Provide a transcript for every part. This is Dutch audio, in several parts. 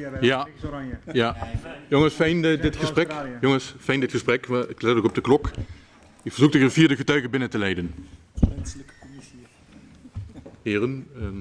uh, Ja. oranje. Ja, jongens, fijn eh, dit gesprek. Jongens, fijn dit gesprek. We- Ik let ook op de klok. Ik verzoek de vierde getuige binnen te leiden. Menselijke commissie. Heren, ehm,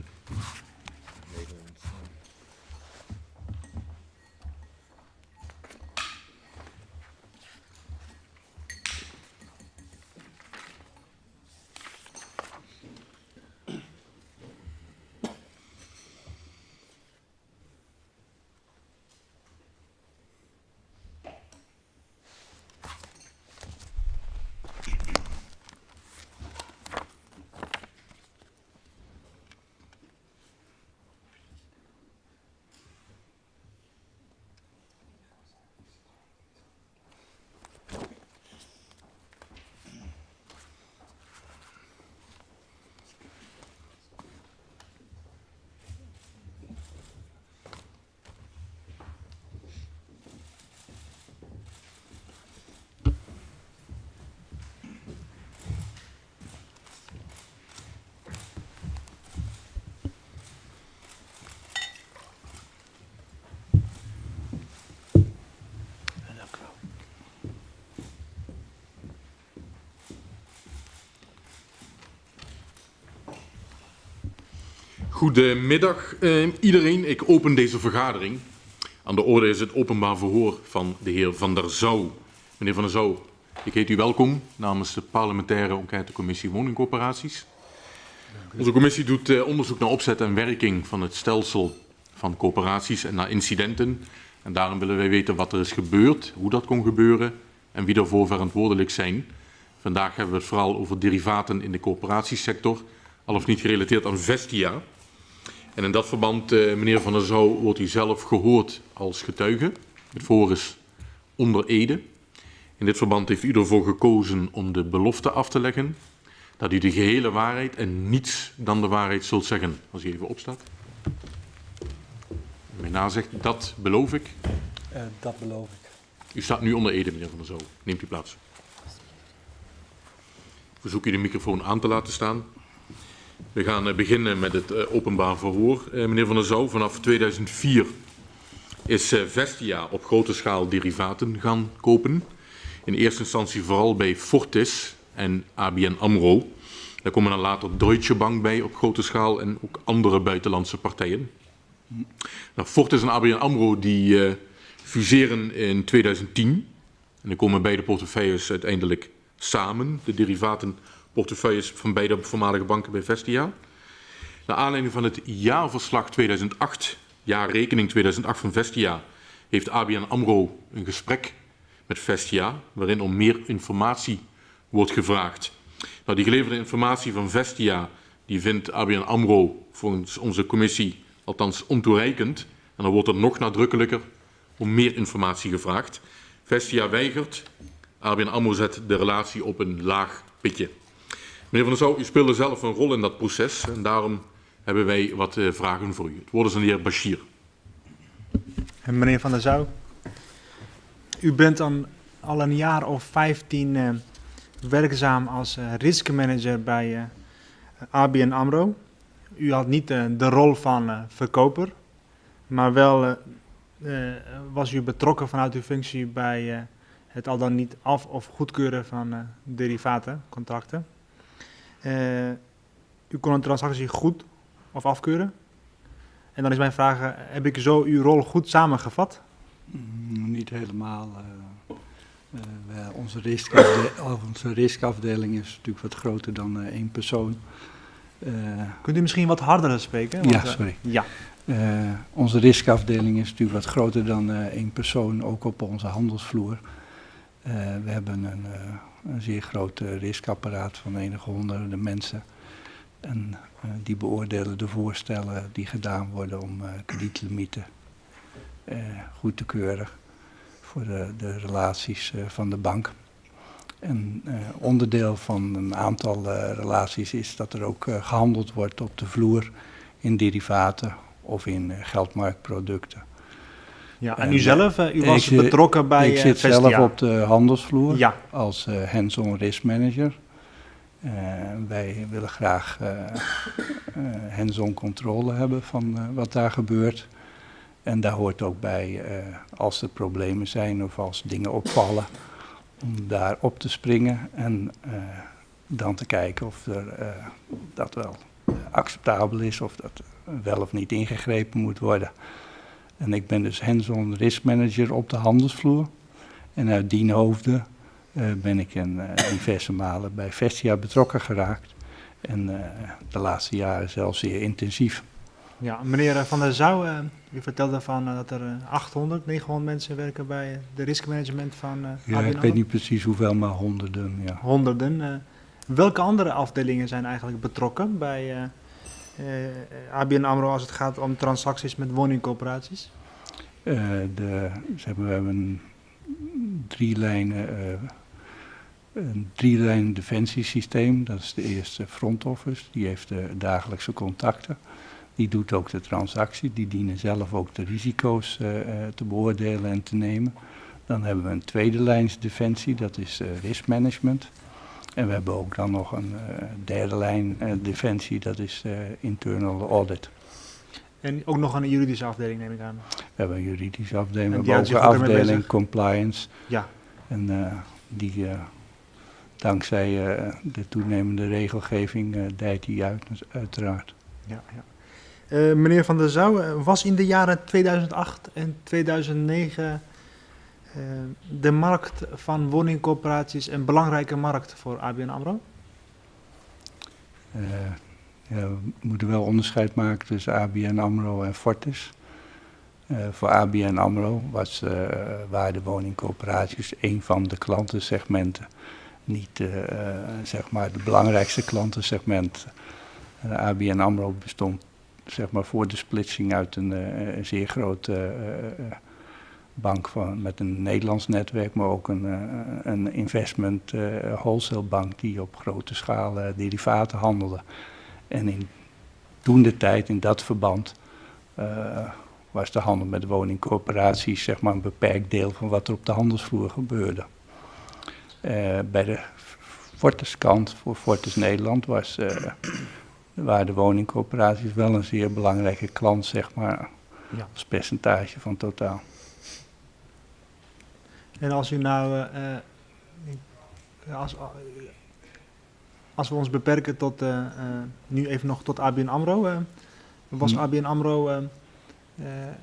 Goedemiddag eh, iedereen. Ik open deze vergadering. Aan de orde is het openbaar verhoor van de heer Van der Zouw. Meneer Van der Zouw, ik heet u welkom namens de parlementaire enquêtecommissie woningcorporaties. Onze commissie doet eh, onderzoek naar opzet en werking van het stelsel van coöperaties en naar incidenten. En daarom willen wij weten wat er is gebeurd, hoe dat kon gebeuren en wie daarvoor verantwoordelijk zijn. Vandaag hebben we het vooral over derivaten in de coöperatiesector, al of niet gerelateerd aan Vestia. En in dat verband, eh, meneer Van der Zouw, wordt u zelf gehoord als getuige. Het voor is onder Ede. In dit verband heeft u ervoor gekozen om de belofte af te leggen dat u de gehele waarheid en niets dan de waarheid zult zeggen. Als u even opstaat. Mijn na zegt, dat beloof ik. Eh, dat beloof ik. U staat nu onder Ede, meneer Van der Zouw. Neemt u plaats. Verzoek u de microfoon aan te laten staan. We gaan eh, beginnen met het eh, openbaar verhoor. Eh, meneer Van der Zouw, vanaf 2004 is Vestia op grote schaal derivaten gaan kopen. In eerste instantie vooral bij Fortis en ABN AMRO. Daar komen dan later Deutsche Bank bij op grote schaal en ook andere buitenlandse partijen. Nou, Fortis en ABN AMRO die fuseren in 2010. En dan komen beide portefeuilles uiteindelijk samen. De derivatenportefeuilles van beide voormalige banken bij Vestia. Naar aanleiding van het jaarverslag 2008, jaarrekening 2008 van Vestia, heeft ABN AMRO een gesprek met Vestia, waarin om meer informatie wordt gevraagd. Nou, die geleverde informatie van Vestia, die vindt ABN AMRO volgens onze commissie althans ontoereikend. En dan wordt er nog nadrukkelijker om meer informatie gevraagd. Vestia weigert, ABN AMRO zet de relatie op een laag pitje. Meneer Van der Zouw, u speelde zelf een rol in dat proces en daarom hebben wij wat eh, vragen voor u. Het woord is aan de heer Bashir. En meneer Van der Zouw, u bent al een jaar of 15 eh, werkzaam als riskmanager bij ABN AMRO. U had niet de rol van verkoper, maar wel was u betrokken vanuit uw functie bij het al dan niet af- of goedkeuren van eh derivaten, contracten. Eh, u kon een transactie goed of afkeuren. En dan is mijn vraag, eh, heb ik zo uw rol goed samengevat? Mm, niet helemaal. eh, wij- onze, riskafde- onze riskafdeling is natuurlijk wat groter dan één persoon. Kunt u misschien wat harder spreken? Ja, sorry. ja, onze riskafdeling is natuurlijk wat groter dan één persoon, ook op onze handelsvloer. We hebben een, een zeer groot eh, riskapparaat van enige honderden mensen. En eh, die beoordelen de voorstellen die gedaan worden om eh, kredietlimieten goed te keuren voor de, de relaties van de bank. En onderdeel van een aantal relaties is dat er ook eh, gehandeld wordt op de vloer in derivaten of in geldmarktproducten. Ja. En En, u zelf, eh, u was zit- betrokken bij ik eh, zit zelf op de handelsvloer Ja, als eh, hands-on risk manager. Eh, wij willen graag eh, eh, hands-on controle hebben van eh, wat daar gebeurt. En daar hoort ook bij, als er problemen zijn of als dingen opvallen, om daar op te springen en dan te kijken of er, dat wel acceptabel is, of dat wel of niet ingegrepen moet worden. En ik ben dus hands-on risk manager op de handelsvloer. En uit die hoofden uh, ben ik in uh, diverse malen bij Vestia betrokken geraakt. En uh, de laatste jaren zelfs zeer intensief. Ja, meneer Van der Zouw, u vertelde van dat er 800, 900 mensen werken bij de riskmanagement van Ja, ik weet niet precies hoeveel, maar honderden. Ja. Honderden. welke andere afdelingen zijn eigenlijk betrokken bij ABN AMRO als het gaat om transacties met woningcoöperaties? de, ze hebben, we hebben drie lijnen een drie-lijn defensiesysteem. Dat is de eerste front office, die heeft de dagelijkse contacten. Die doet ook de transactie, die dienen zelf ook de risico's te beoordelen en te nemen. Dan hebben we een tweede lijns defensie, dat is uh, risk management. En we hebben ook dan nog een uh, derde lijn defensie, dat is internal audit. En ook nog een juridische afdeling, neem ik aan. We hebben een juridische afdeling, we hebben ook een afdeling compliance. Ja. En die dankzij uh, de toenemende regelgeving dijt die uit, uiteraard. Ja, ja. Meneer Van der Zouw, was in de jaren 2008 en 2009 de markt van woningcorporaties een belangrijke markt voor ABN AMRO? Ja, we moeten wel onderscheid maken tussen ABN AMRO en Fortis. voor ABN AMRO was, waren de woningcorporaties een van de klantensegmenten niet uh, zeg maar de belangrijkste klantensegment. Uh, ABN AMRO bestond zeg maar voor de splitsing uit een, uh, een zeer grote bank van, met een Nederlands netwerk, maar ook een, een investment wholesale bank die op grote schaal derivaten handelde. En in toen de tijd, in dat verband, was de handel met woningcorporaties zeg maar een beperkt deel van wat er op de handelsvloer gebeurde. Uh, bij de Fortis kant, voor Fortis Nederland, was, uh, waren de woningcorporaties wel een zeer belangrijke klant, zeg maar, ja. als percentage van totaal. En als u nou, uh, als, als we ons beperken tot, nu even nog tot ABN AMRO, was hmm. ABN AMRO,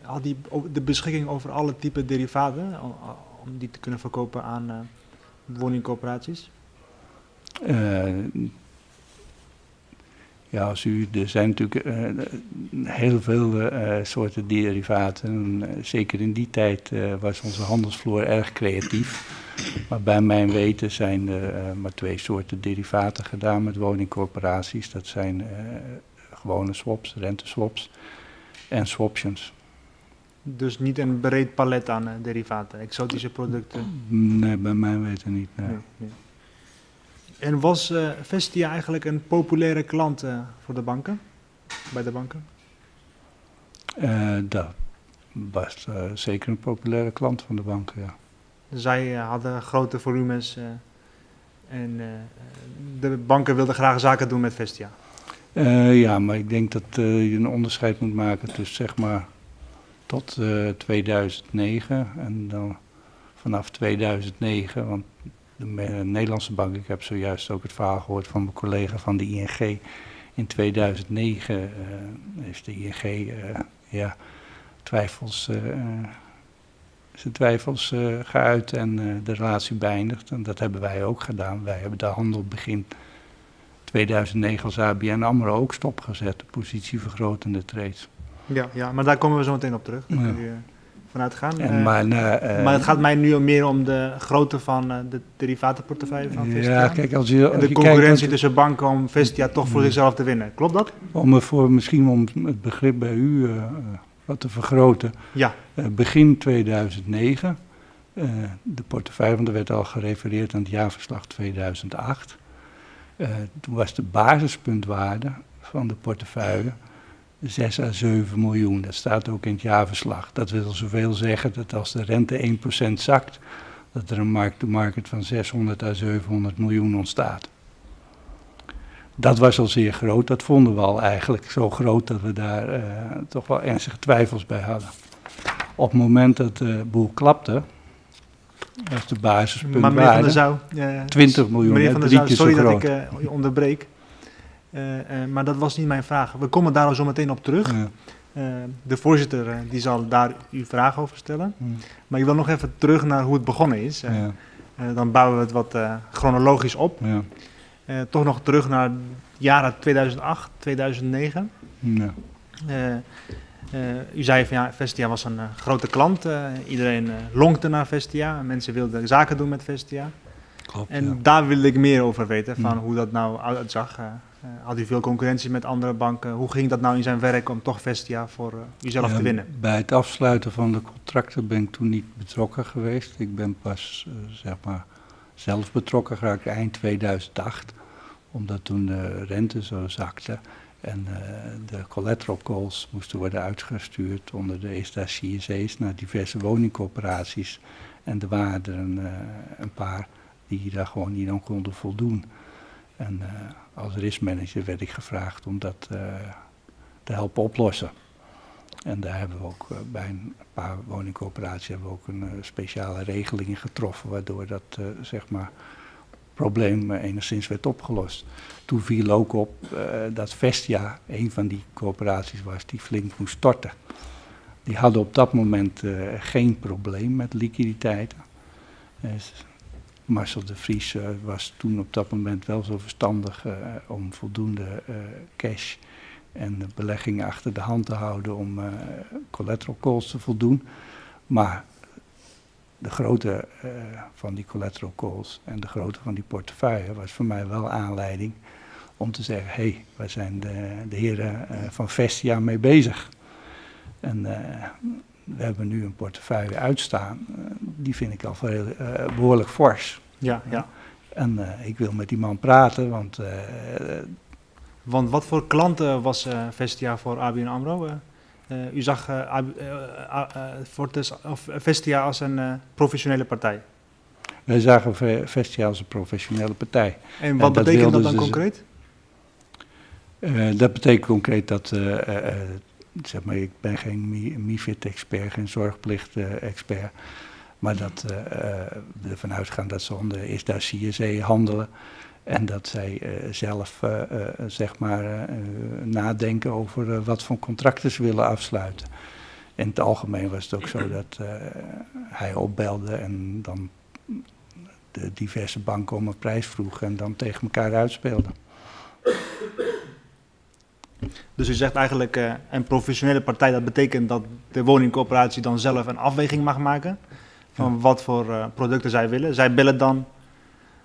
had die de beschikking over alle type derivaten, om die te kunnen verkopen aan woningcorporaties? Ja, als u, er zijn natuurlijk uh, heel veel uh, soorten derivaten. zeker in die tijd was onze handelsvloer erg creatief. Maar bij mijn weten zijn er maar twee soorten derivaten gedaan met woningcorporaties. Dat zijn gewone swaps, renteswaps en swaptions. Dus niet een breed palet aan derivaten, exotische producten? Nee, bij mij weten niet. Nee. Nee, nee. En was uh, Vestia eigenlijk een populaire klant uh, voor de banken? Bij de banken? Uh, dat was zeker een populaire klant van de banken, ja. Zij hadden grote volumes en de banken wilden graag zaken doen met Vestia. ja, maar ik denk dat je een onderscheid moet maken tussen zeg maar tot 2009 en dan vanaf 2009, want de Nederlandse bank. Ik heb zojuist ook het verhaal gehoord van mijn collega van de ING. In 2009 uh, eh, heeft de ING uh, ja, twijfels, uh, zijn twijfels geuit en de relatie beëindigd. En dat hebben wij ook gedaan. Wij hebben de handel begin 2009 als ABN AMRO ook stopgezet, de positievergrotende trades. Ja, ja, maar daar komen we zo meteen op terug. Ja vanuit gaan. En, eh, maar, uh, maar het gaat mij nu meer om de grootte van de derivatenportefeuille van Vestia. Ja, kijk, als je, als en de concurrentie tussen banken om Vestia toch voor zichzelf te winnen. Klopt dat? Om voor, misschien om het begrip bij u wat te vergroten. Ja. begin 2009, de portefeuille, want er werd al gerefereerd aan het jaarverslag 2008. toen was de basispuntwaarde van de portefeuille 6 à 7 miljoen. Dat staat ook in het jaarverslag. Dat wil zoveel zeggen dat als de rente 1% zakt, dat er een markt-to-market van 600 à 700 miljoen ontstaat. Dat was al zeer groot. Dat vonden we al eigenlijk zo groot dat we daar uh, toch wel ernstige twijfels bij hadden. Op het moment dat de boel klapte, was de basispunt Maar meneer Van der waarde Zouw... eh, 20 miljoen, Meneer Van der Zouw, sorry dat ik eh, je onderbreek. Eh, eh, maar dat was niet mijn vraag. We komen daar zo meteen op terug. Ja. Eh, de voorzitter die zal daar uw vraag over stellen. Maar ik wil nog even terug naar hoe het begonnen is. Ja, eh, dan bouwen we het wat eh, chronologisch op. ja, Eh, toch nog terug naar jaren 2008, 2009. ja. Eh, eh, u zei van ja, Vestia was een grote klant. Eh, iedereen eh, lonkte naar Vestia. Mensen wilden zaken doen met Vestia. Klopt, En ja. daar wilde ik meer over weten, van Ja. hoe dat nou uitzag. Eh, eh, had u veel concurrentie met andere banken? Hoe ging dat nou in zijn werk om toch Vestia voor eh, uzelf Ja, te winnen? Bij het afsluiten van de contracten ben ik toen niet betrokken geweest. Ik ben pas, eh, zeg maar, zelf betrokken geraakt eind 2008. Omdat toen de rente zo zakte en eh, de collateral calls moesten worden uitgestuurd onder de ISDA CSE's naar diverse woningcorporaties. En er waren er een, eh, een paar die daar gewoon niet aan konden voldoen. En eh, als riskmanager werd ik gevraagd om dat eh, te helpen oplossen. En daar hebben we ook eh, bij een paar woningcorporaties hebben we ook een eh, speciale regeling in getroffen, waardoor dat zeg maar probleem enigszins werd opgelost. Toen viel ook op dat Vestia een van die corporaties was die flink moest storten. Die hadden op dat moment geen probleem met liquiditeiten. Eh, Marcel de Vries eh, was toen op dat moment wel zo verstandig eh, om voldoende eh, cash en beleggingen achter de hand te houden om collateral calls te voldoen. Maar de grootte van die collateral calls en de grootte van die portefeuille was voor mij wel aanleiding om te zeggen, hé, hey, waar zijn de, de heren van Vestia mee bezig? En we hebben nu een portefeuille uitstaan, eh, die vind ik al veel, eh, behoorlijk fors. Ja, ja. En eh, ik wil met die man praten, want eh, Want wat voor klanten was eh, Vestia voor ABN AMRO? Eh, eh, u zag eh, eh, eh, eh, Fortis, of Vestia als een eh, professionele partij. wij zagen Ve- Vestia als een professionele partij. En wat dat betekent dat dan concreet? Eh, dat betekent concreet dat, eh, eh, eh, zeg maar, ik ben geen Mi- MIFID-expert, geen zorgplicht-expert, maar dat eh, eh, we ervan uitgaan dat ze onder is daar CSE handelen en dat zij eh, zelf, eh, eh, zeg maar, eh, eh, nadenken over eh, wat voor contracten ze willen afsluiten. In het algemeen was het ook zo dat eh, hij opbelde en dan de diverse banken om een prijs vroeg en dan tegen elkaar uitspeelden. Dus u zegt eigenlijk eh, een professionele partij, dat betekent dat de woningcorporatie dan zelf een afweging mag maken van wat voor eh, producten zij willen. Zij bellen dan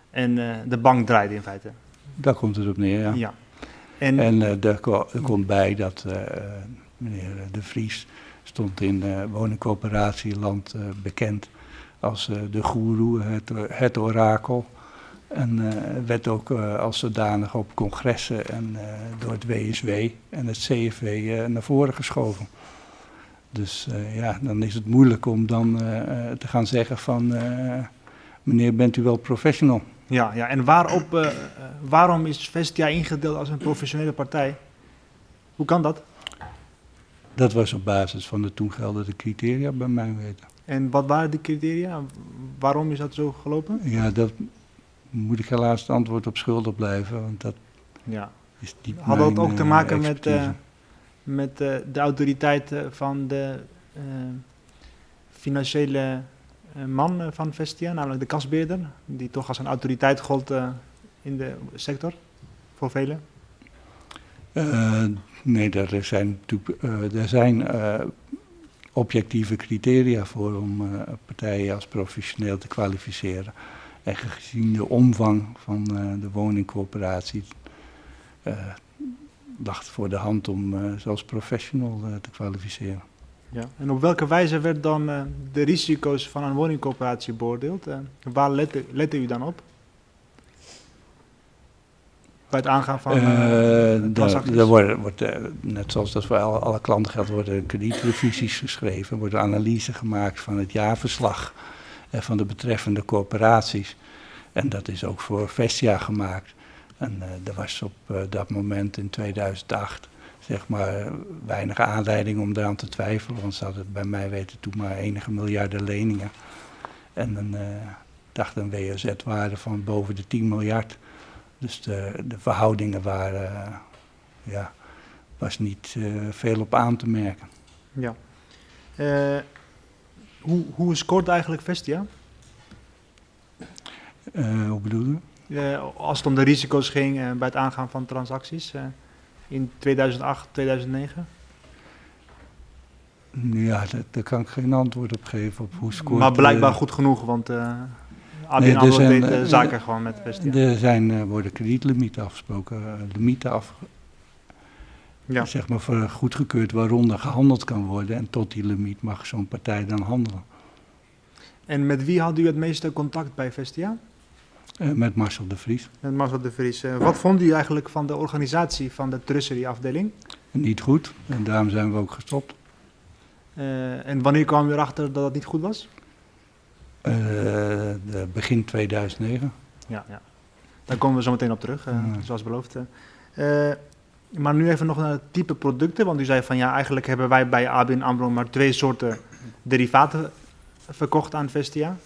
en eh, de bank draait in feite. Daar komt het op neer, ja. Ja. En, En ko- er komt bij dat meneer De Vries stond in woningcoöperatieland bekend als de goeroe, het, het orakel. En eh, werd ook eh, als zodanig op congressen en eh, door het WSW en het CFW naar voren geschoven. Dus ja, dan is het moeilijk om dan te gaan zeggen van meneer bent u wel professional? ja, ja. en waarop, waarom is Vestia ingedeeld als een professionele partij? Hoe kan dat? Dat was op basis van de toen geldende criteria bij mijn weten. En wat waren die criteria? Waarom is dat zo gelopen? Ja, dat moet ik helaas het antwoord op schuldig blijven, want dat Ja. is niet Had dat ook te eh, maken expertise. eh, met eh, de autoriteit eh, van de eh, financiële eh, man eh, van Vestia, namelijk de kasbeerder, die toch als een autoriteit gold eh, in de sector voor velen? Eh, nee, er zijn, eh, er zijn eh, objectieve criteria voor om eh, partijen als professioneel te kwalificeren. En gezien de omvang van eh, de woningcorporatie eh lag het voor de hand om eh zelfs professional te kwalificeren. Ja. En op welke wijze werd dan de risico's van een woningcorporatie beoordeeld? Eh, waar lette, lette u dan op? Bij het aangaan van transacties? daar wordt, wordt, net zoals dat voor alle, alle klanten geldt, worden kredietrevisies geschreven, wordt een analyse gemaakt van het jaarverslag eh, van de betreffende corporaties. En dat is ook voor Vestia gemaakt. En eh er was op eh, dat moment in 2008 zeg maar weinig aanleiding om eraan te twijfelen, want ze hadden bij mij weten toen maar enige miljarden leningen. En een, uh, dacht een WOZ-waarde van boven de 10 miljard. Dus de, de verhoudingen waren, uh, ja, was niet veel op aan te merken. Ja. Hoe, hoe scoort eigenlijk Vestia? hoe bedoel je? als het om de risico's ging bij het aangaan van transacties in 2008, 2009? Ja, daar, kan ik geen antwoord op geven op hoe scoort. Maar blijkbaar goed genoeg, want uh, ABN nee, deed uh, zaken gewoon met Vestia. Er zijn, uh, worden kredietlimieten afgesproken, limieten af, ja. zeg maar voor goedgekeurd waaronder gehandeld kan worden. En tot die limiet mag zo'n partij dan handelen. En met wie had u het meeste contact bij Vestia? Uh, met Marcel de Vries. Met Marcel de Vries. Uh, wat vond u eigenlijk van de organisatie van de Treasury-afdeling? Niet goed, en daarom zijn we ook gestopt. Uh, en wanneer kwam u erachter dat het niet goed was? Begin 2009. Ja, ja, daar komen we zo meteen op terug, ja. zoals beloofd. Maar nu even nog naar het type producten, want u zei van ja, eigenlijk hebben wij bij ABN AMRO maar twee soorten derivaten verkocht aan Vestia?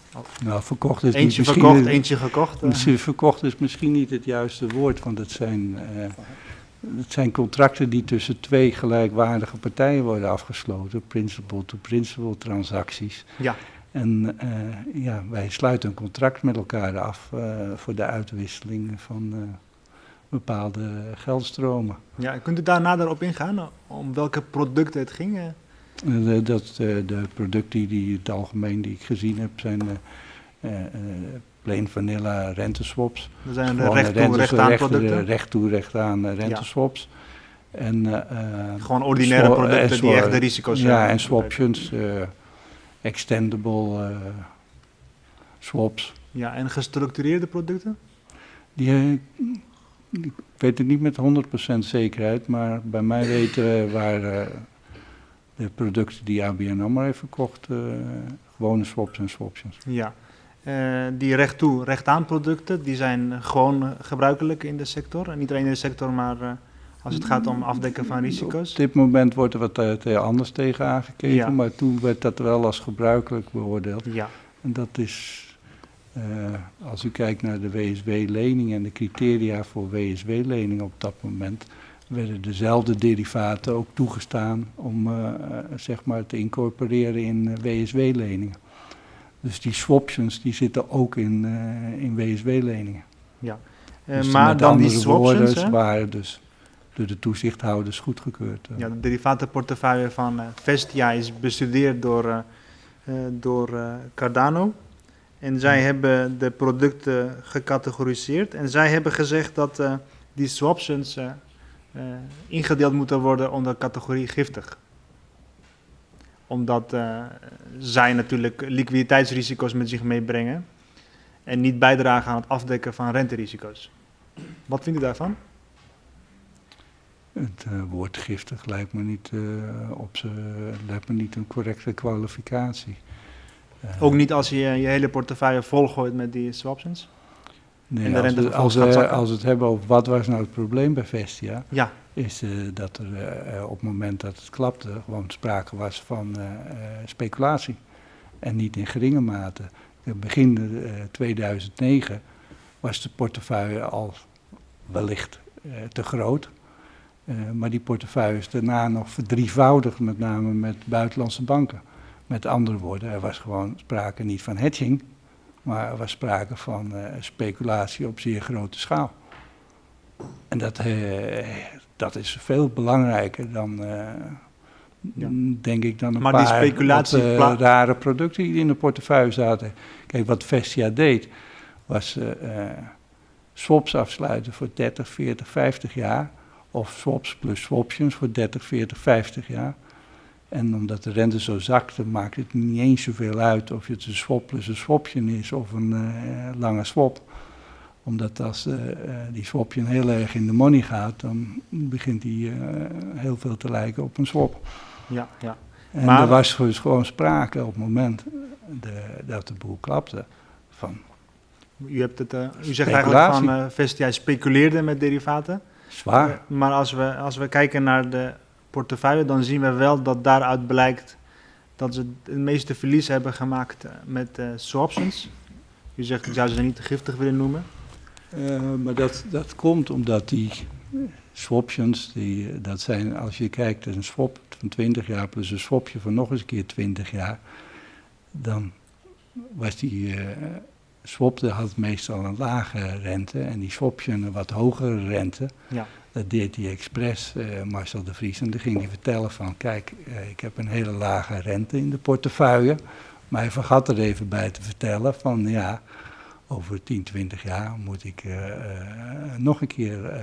Nou, verkocht is eentje verkocht, eentje gekocht. Uh. Verkocht is misschien niet het juiste woord, want het zijn, uh, het zijn contracten die tussen twee gelijkwaardige partijen worden afgesloten, principal-to-principal transacties. Ja. En uh, ja, wij sluiten een contract met elkaar af voor de uitwisseling van bepaalde geldstromen. Ja, kunt u daar nader op ingaan, om welke producten het ging? De, dat, de producten die, in het algemeen die ik gezien heb zijn uh, uh, plain vanilla renteswaps. Dat zijn de recht toe, recht aan producten? Recht toe, recht aan renteswaps. Ja. En, uh, Gewoon ordinaire producten die echt de risico's hebben. Ja, en swaptions, extendable swaps. Ja, en gestructureerde producten? Die, ik weet het niet met 100% zekerheid, maar bij mij weten waar de producten die ABN AMRO heeft verkocht, uh, gewone swaps en swaptions. Ja, uh, die recht toe, recht aan producten, die zijn gewoon gebruikelijk in de sector. En niet alleen in de sector, maar uh, als het gaat om afdekken van risico's. Op dit moment wordt er wat anders tegen aangekeken, ja. maar toen werd dat wel als gebruikelijk beoordeeld. Ja. En dat is, als u kijkt naar de WSW-lening en de criteria voor WSW-leningen op dat moment werden dezelfde derivaten ook toegestaan om uh, zeg maar te incorporeren in WSW-leningen. Dus die swaptions die zitten ook in, uh, in WSW-leningen. Ja, dus maar dan die swaptions waren dus door de toezichthouders goedgekeurd. Ja, de derivatenportefeuille van Vestia is bestudeerd door, door Cardano. En zij hebben de producten gecategoriseerd. En zij hebben gezegd dat die swaptions uh, ingedeeld moeten worden onder categorie giftig. Omdat zij natuurlijk liquiditeitsrisico's met zich meebrengen en niet bijdragen aan het afdekken van renterisico's. Wat vindt u daarvan? Het woord giftig lijkt me, niet, op ze, lijkt me niet een correcte kwalificatie. Ook niet als je je hele portefeuille volgooit met die swaptions? Nee, als, we, als, we, als we het hebben over wat was nou het probleem bij Vestia, ja. is uh, dat er uh, op het moment dat het klapte gewoon sprake was van speculatie. En niet in geringe mate. Begin 2009 was de portefeuille al wellicht te groot. maar die portefeuille is daarna nog verdrievoudigd, met name met buitenlandse banken. Met andere woorden, er was gewoon sprake niet van hedging, maar er was sprake van uh, speculatie op zeer grote schaal. En dat, uh, dat is veel belangrijker dan, uh, ja. denk ik, dan een maar paar die speculatie wat, rare producten die in de portefeuille zaten. Kijk, wat Vestia deed, was swaps afsluiten voor 30, 40, 50 jaar. Of swaps plus swaptions voor 30, 40, 50 jaar. En omdat de rente zo zakte, maakt het niet eens zoveel uit of het een swap plus een swapje is of een uh, lange swap. Omdat als uh, die swapje heel erg in de money gaat, dan begint die uh, heel veel te lijken op een swap. Ja, ja. En maar... er was dus gewoon sprake op het moment de, dat de boel klapte van u, hebt het, u zegt eigenlijk van Vestia speculeerde met derivaten. zwaar. Maar als we, als we kijken naar de portefeuille, dan zien we wel dat daaruit blijkt dat ze het meeste verlies hebben gemaakt eh, met uh, swaptions. U zegt, ik zou ze niet te giftig willen noemen. Uh, maar dat, dat komt omdat die swaptions, die, dat zijn, als je kijkt, een swap van 20 jaar plus een swapje van nog eens een keer 20 jaar, dan was die uh, swap had meestal een lage rente en die swaption een wat hogere rente. Ja. Dat deed hij expres, uh, Marcel de Vries. En dan ging hij vertellen van, kijk, uh, ik heb een hele lage rente in de portefeuille. Maar hij vergat er even bij te vertellen van, ja, over 10, 20 jaar moet ik uh, nog een keer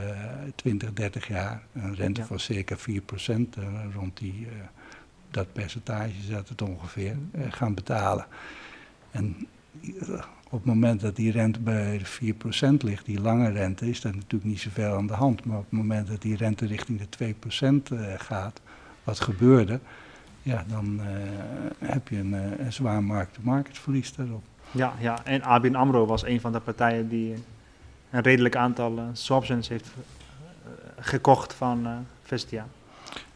20, 30 jaar, een rente ja. van circa 4 procent, rond die, dat percentage zat het ongeveer, gaan betalen. En op het moment dat die rente bij de 4% ligt, die lange rente, is dat natuurlijk niet zoveel aan de hand. Maar op het moment dat die rente richting de 2% uh, gaat, wat gebeurde, ja, dan uh, heb je een, een zwaar markt-to-market verlies daarop. Ja, ja, en ABN AMRO was een van de partijen die een redelijk aantal uh, swaptions heeft gekocht van Vestia.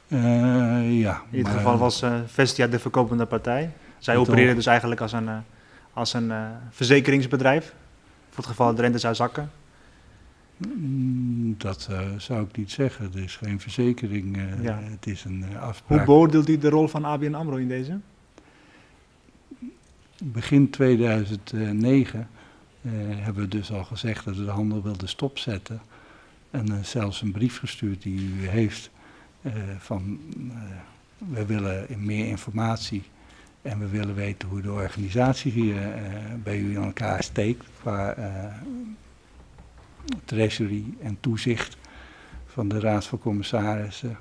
ja. In dit geval was Vestia de verkopende partij. Zij opereerden dus eigenlijk als een als een uh, verzekeringsbedrijf? Voor het geval de rente zou zakken? Dat uh, zou ik niet zeggen. Het is geen verzekering, uh, ja. het is een afspraak. Hoe beoordeelt u de rol van ABN AMRO in deze? Begin 2009 hebben we dus al gezegd dat we de handel wilden stopzetten. En zelfs een brief gestuurd die u heeft van we willen meer informatie en we willen weten hoe de organisatie hier uh, bij u in elkaar steekt qua uh, treasury en toezicht van de Raad van Commissarissen.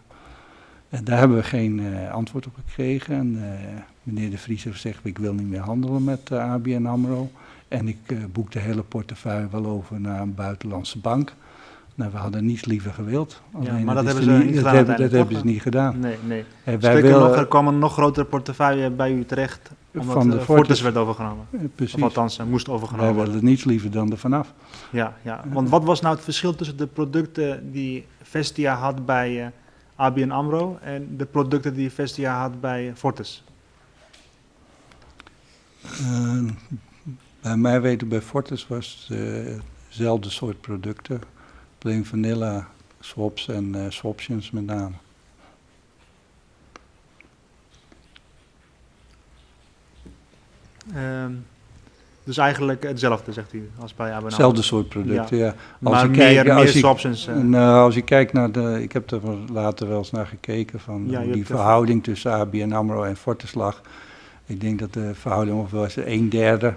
En daar hebben we geen uh, antwoord op gekregen. En meneer De Vries heeft gezegd, ik wil niet meer handelen met ABN AMRO. En ik boek de hele portefeuille wel over naar een buitenlandse bank. Nou, we hadden niets liever gewild. Ja, maar dat hebben ze niet, gedaan. Dat, hebben, dat hebben ze niet gedaan. Nee, nee. Wij willen, nog, er kwam een nog grotere portefeuille bij u terecht, omdat van de Fortis werd overgenomen. Ja, precies. Of althans, uh, moest overgenomen wij willen niets liever dan er vanaf. Ja, ja, want wat was nou het verschil tussen de producten die Vestia had bij uh, ABN AMRO en de producten die Vestia had bij Fortis? bij mij weten bij Fortis was het dezelfde soort producten plain vanilla swaps en uh, swaptions met name. Um, dus eigenlijk hetzelfde, zegt u, als bij ABN Hetzelfde soort producten, ja. ja. Als maar je meer, kijkt, meer swaptions. Uh. Nou, als je kijkt naar de... Ik heb er later wel eens naar gekeken van ja, die verhouding tussen ABN AMRO en Fortis lag. Ik denk dat de verhouding ongeveer was een derde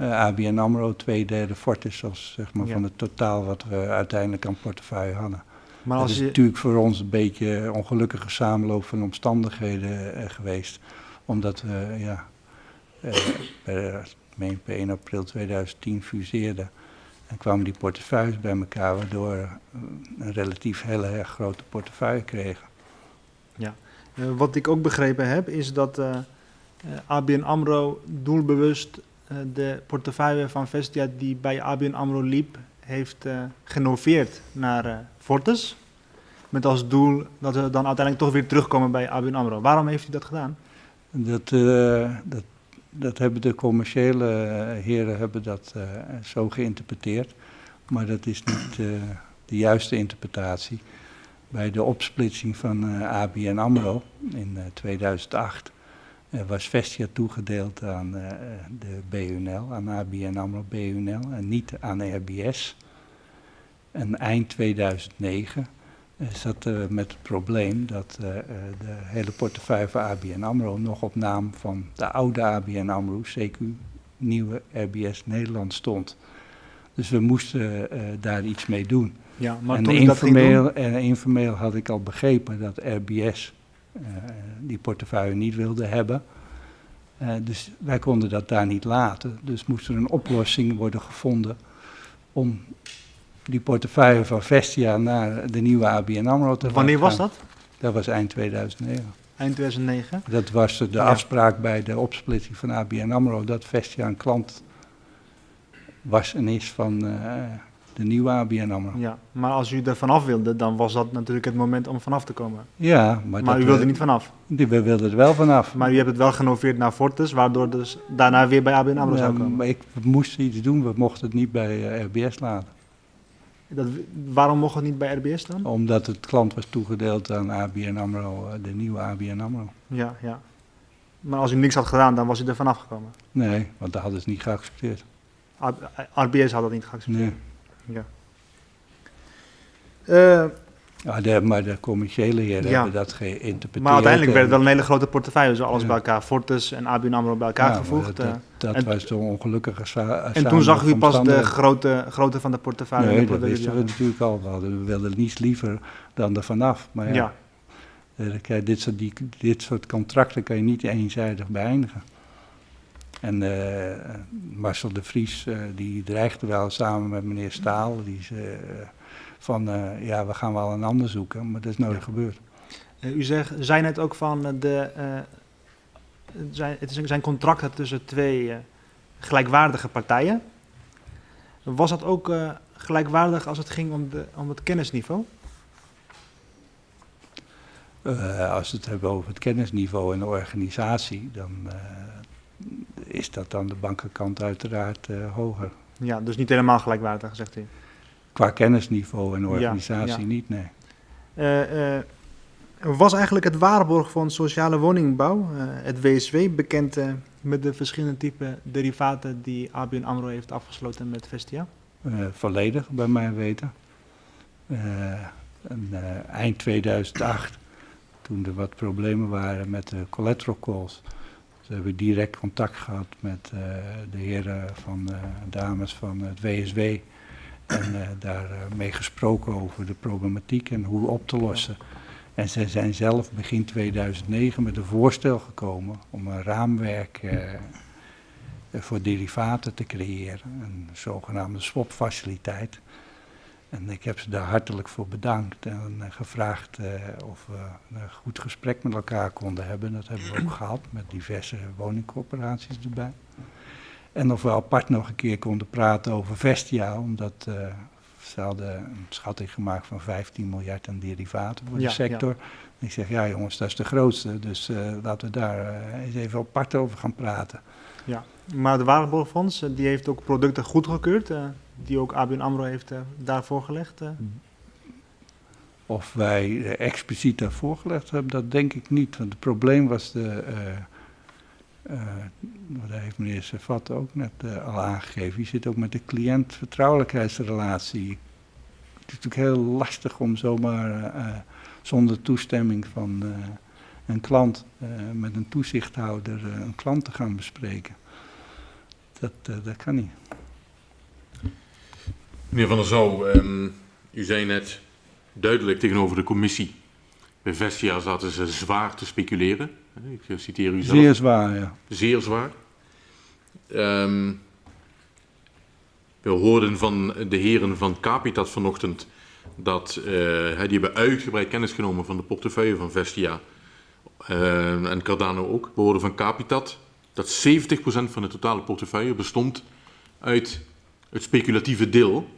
uh, ABN AMRO, twee derde Fortis als zeg maar, ja. van het totaal wat we uiteindelijk aan portefeuille hadden. Maar als dat is je... natuurlijk voor ons een beetje een ongelukkige samenloop van omstandigheden uh, geweest. Omdat we ja, uh, per, meen, per 1 april 2010 fuseerden. En kwamen die portefeuilles bij elkaar, waardoor we een relatief hele erg grote portefeuille kregen. Ja, wat ik ook begrepen heb is dat ABN AMRO doelbewust de portefeuille van Vestia die bij ABN AMRO liep, heeft uh, genoveerd naar uh, Fortis. Met als doel dat we dan uiteindelijk toch weer terugkomen bij ABN AMRO. Waarom heeft u dat gedaan? Dat, dat, dat hebben de commerciële heren hebben dat zo geïnterpreteerd. Maar dat is niet de juiste interpretatie. Bij de opsplitsing van ABN AMRO in 2008 uh, was Vestia toegedeeld aan uh, de BUNL, aan ABN AMRO BUNL en niet aan RBS. En eind 2009 uh, zat er met het probleem dat de hele portefeuille van ABN AMRO nog op naam van de oude ABN AMRO, CQ, nieuwe RBS Nederland stond. Dus we moesten daar iets mee doen. Ja, maar en informeel, en informeel had ik al begrepen dat RBS die portefeuille niet wilde hebben. Uh, dus wij konden dat daar niet laten. Dus moest er een oplossing worden gevonden om die portefeuille van Vestia naar de nieuwe ABN AMRO te Wanneer was dat? Dat was eind 2009. Eind 2009? Dat was de ja. afspraak bij de opsplitsing van ABN AMRO, dat Vestia een klant was en is van uh, de nieuwe ABN AMRO. Ja, maar als u er vanaf wilde, dan was dat natuurlijk het moment om vanaf te komen. Ja, maar, Maar, u wilde we- er niet vanaf. We wilden er wel vanaf. Maar u hebt het wel genoveerd naar Fortis, waardoor dus daarna weer bij ABN AMRO Ja, zou komen. maar ik we moesten iets doen, we mochten het niet bij eh, RBS laten. Dat, waarom mocht het niet bij RBS dan? Omdat het klant was toegedeeld aan ABN AMRO, eh, de nieuwe ABN AMRO. Ja, ja. Maar als u niks had gedaan, dan was u er vanaf gekomen. Nee, want dat hadden ze niet geaccepteerd. RBS had dat niet geaccepteerd. Nee. Ja. Eh, Ja, de, maar de commerciële heren Ja. hebben dat geïnterpreteerd. maar uiteindelijk werd het wel en- een hele grote portefeuille, zo alles Ja. bij elkaar. Fortis en ABN AMRO bij elkaar gevoegd. Dat, eh. dat, dat en- was zo'n ongelukkige sa- en toen zag u pas de grote, grootte van de portefeuille. en Nee, de dat wisten we natuurlijk al. We, hadden, we wilden niets liever dan er vanaf. Maar ja, Ja. eh, kijk, dit, soort, die, dit soort contracten kan je niet eenzijdig beëindigen. En eh, Marcel de Vries, eh, die dreigde wel samen met meneer Staal. Die zei eh, van, ja, we gaan wel een ander zoeken. Maar dat is nooit Ja. gebeurd. U zegt, zei net ook van de, het zijn, het zijn contracten tussen twee gelijkwaardige partijen. Was dat ook gelijkwaardig als het ging om, de, om het kennisniveau? Als we het hebben over het kennisniveau en de organisatie, dan is dat aan de bankenkant uiteraard eh, hoger. Ja, dus niet helemaal gelijkwaardig, zegt u. Qua kennisniveau en organisatie ja. niet, nee. Eh, eh, was eigenlijk het Waarborgfonds Sociale Woningbouw, het WSW, bekend met de verschillende type derivaten die ABN AMRO heeft afgesloten met Vestia? Volledig, bij mij weten. En, eind 2008, toen er wat problemen waren met de collateral calls, toen hebben direct contact gehad met eh, de heren van, eh, dames van het WSW. En daar eh, mee gesproken over de problematiek en hoe op te lossen. En zij zijn zelf begin 2009 met een voorstel gekomen om een raamwerk voor derivaten te creëren, een zogenaamde swapfaciliteit. En ik heb ze daar hartelijk voor bedankt en eh, gevraagd eh, of we een goed gesprek met elkaar konden hebben. Dat hebben we ook gehad met diverse woningcorporaties erbij. En of we apart nog een keer konden praten over Vestia, omdat eh, ze hadden een schatting gemaakt van 15 miljard aan derivaten voor Ja, de sector. En ik zeg, ja jongens, dat is de grootste, dus laten we daar eens even apart over gaan praten. Ja, maar de Waarborgfonds die heeft ook producten goedgekeurd, die ook ABN AMRO heeft eh, daar voorgelegd. eh. Of wij eh, expliciet daar voorgelegd hebben, dat denk ik niet. Want het probleem was de. dat heeft meneer Servat ook net al aangegeven. Je zit ook met de cliënt vertrouwelijkheidsrelatie. Het is natuurlijk heel lastig om zomaar zonder toestemming van een klant met een toezichthouder een klant te gaan bespreken. Dat, dat kan niet. Meneer Van der Zouw, ehm, u zei net duidelijk tegenover de commissie. Bij Vestia zaten ze zwaar te speculeren. Ik citeer u zelf. Zeer zwaar, ja. Zeer zwaar. Ehm, we hoorden van de heren van Capitat vanochtend dat hè, die hebben uitgebreid kennis genomen van de portefeuille van Vestia eh, en Cardano ook. We hoorden van Capitat dat 70% van de totale portefeuille bestond uit het speculatieve deel.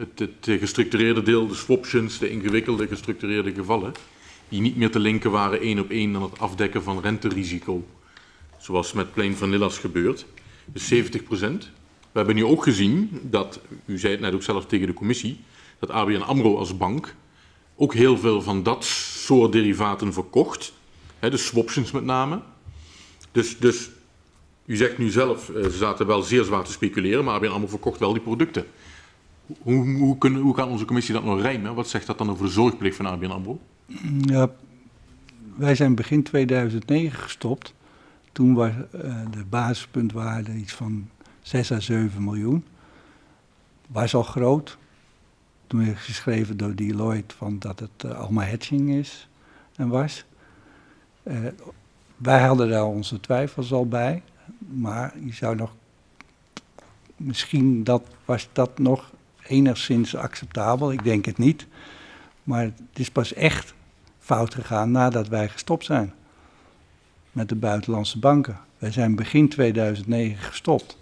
Het, gestructureerde deel, de swaptions, de ingewikkelde gestructureerde gevallen, die niet meer te linken waren één op één aan het afdekken van renterisico zoals met Plain Vanillas gebeurt. Dus 70% We hebben nu ook gezien dat, u zei het net ook zelf tegen de commissie, dat ABN AMRO als bank ook heel veel van dat soort derivaten verkocht. Hè, de swaptions met name. Dus, dus u zegt nu zelf, eh, ze zaten wel zeer zwaar te speculeren, maar ABN AMRO verkocht wel die producten. Hoe, hoe, kunnen, hoe kan onze commissie dat nog rijmen? Wat zegt dat dan over de zorgplicht van ABN AMRO? Ja, wij zijn begin 2009 gestopt. Toen was eh, de basispuntwaarde iets van 6 à 7 miljoen. Was al groot. Toen is geschreven door Deloitte van dat het eh, allemaal hedging is en was. Eh, wij hadden daar onze twijfels al bij. Maar je zou nog... Misschien dat, was dat nog enigszins acceptabel. Ik denk het niet. Maar het is pas echt fout gegaan nadat wij gestopt zijn met de buitenlandse banken. Wij zijn begin 2009 gestopt.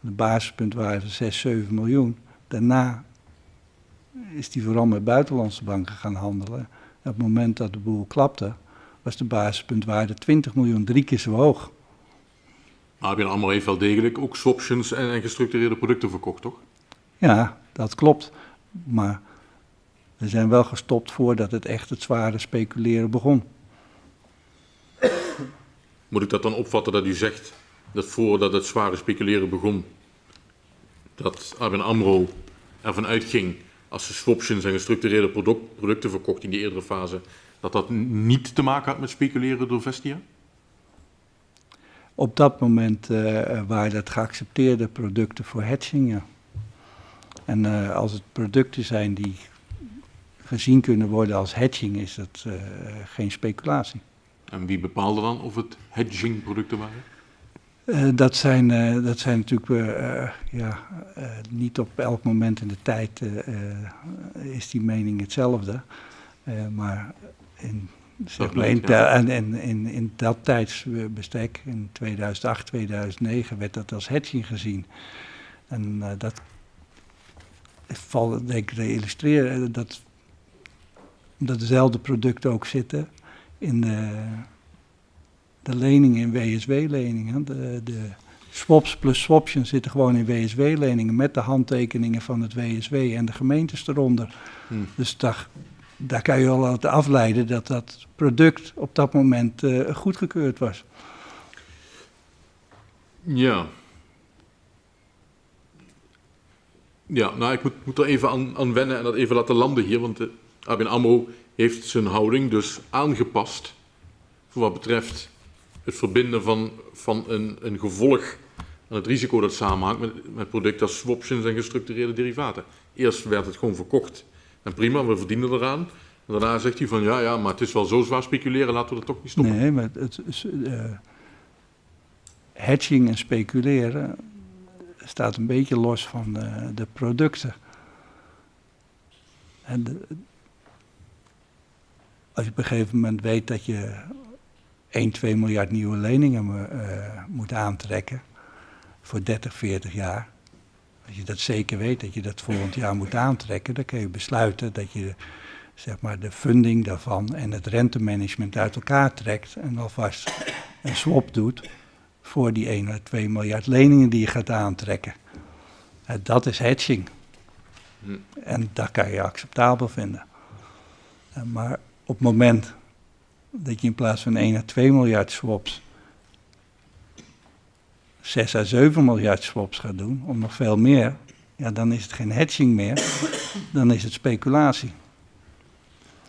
De basispuntwaarde van 6, 7 miljoen. Daarna is die vooral met buitenlandse banken gaan handelen. op het moment dat de boel klapte, was de basispuntwaarde 20 miljoen, drie keer zo hoog. ABN AMRO heeft wel degelijk ook swaptions en gestructureerde producten verkocht, toch? Ja, dat klopt. Maar we zijn wel gestopt voordat het echt het zware speculeren begon. Moet ik dat dan opvatten dat u zegt dat voordat het zware speculeren begon, dat ABN AMRO ervan uitging, als ze swaptions en gestructureerde product, producten verkocht in die eerdere fase, dat dat niet te maken had met speculeren door Vestia? Op dat moment uh, waren dat geaccepteerde producten voor hedging, ja. En uh, als het producten zijn die gezien kunnen worden als hedging, is dat uh, geen speculatie. En wie bepaalde dan of het hedging producten waren? Uh, dat, zijn, uh, dat zijn natuurlijk uh, ja, niet op elk moment in de tijd is die mening hetzelfde. maar in, zeg maar in, ja. in, in, in, dat tijdsbestek, in 2008, 2009, werd dat als hedging gezien. En dat valt denk ik te illustreren dat, dat dezelfde producten ook zitten in de, de leningen in WSW-leningen. De, de swaps plus swaptions zitten gewoon in WSW-leningen met de handtekeningen van het WSW en de gemeentes eronder. Hmm. Dus daar, daar kan je al uit afleiden dat dat product op dat moment uh, goedgekeurd was. Ja. Ja, nou ik moet, moet er even aan, aan wennen en dat even laten landen hier, want de ABN AMRO heeft zijn houding dus aangepast voor wat betreft het verbinden van, van een, een gevolg aan het risico dat samenhangt met, met producten als swaptions en gestructureerde derivaten. Eerst werd het gewoon verkocht en prima, we verdienen eraan. Daarna zegt hij van ja, ja, maar het is wel zo zwaar speculeren, laten we dat toch niet stoppen. Nee, maar het, uh, hedging en speculeren staat een beetje los van de, de producten. En als je op een gegeven moment weet dat je 1, 2 miljard nieuwe leningen uh, moet aantrekken voor 30, 40 jaar. Als je dat zeker weet dat je dat volgend jaar moet aantrekken, dan kun je besluiten dat je zeg maar, de funding daarvan en het rentemanagement uit elkaar trekt en alvast een swap doet voor die 1 of 2 miljard leningen die je gaat aantrekken. Uh, dat is hedging. Hm. En dat kan je acceptabel vinden. Maar op het moment dat je in plaats van 1 à 2 miljard swaps 6 à 7 miljard swaps gaat doen, of nog veel meer, ja, dan is het geen hedging meer, dan is het speculatie.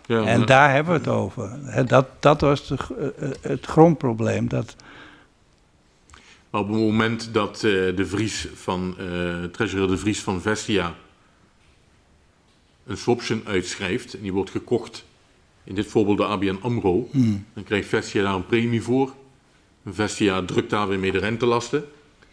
Ja, en daar hebben we het over. Dat, dat was de, eh, eh, het grondprobleem. Dat, op het moment dat uh, de Vries van, uh, treasurer de Vries van Vestia een swaption uitschrijft en die wordt gekocht in dit voorbeeld de ABN AMRO, hmm. dan krijgt Vestia daar een premie voor. Vestia drukt daar weer mee de rentelasten,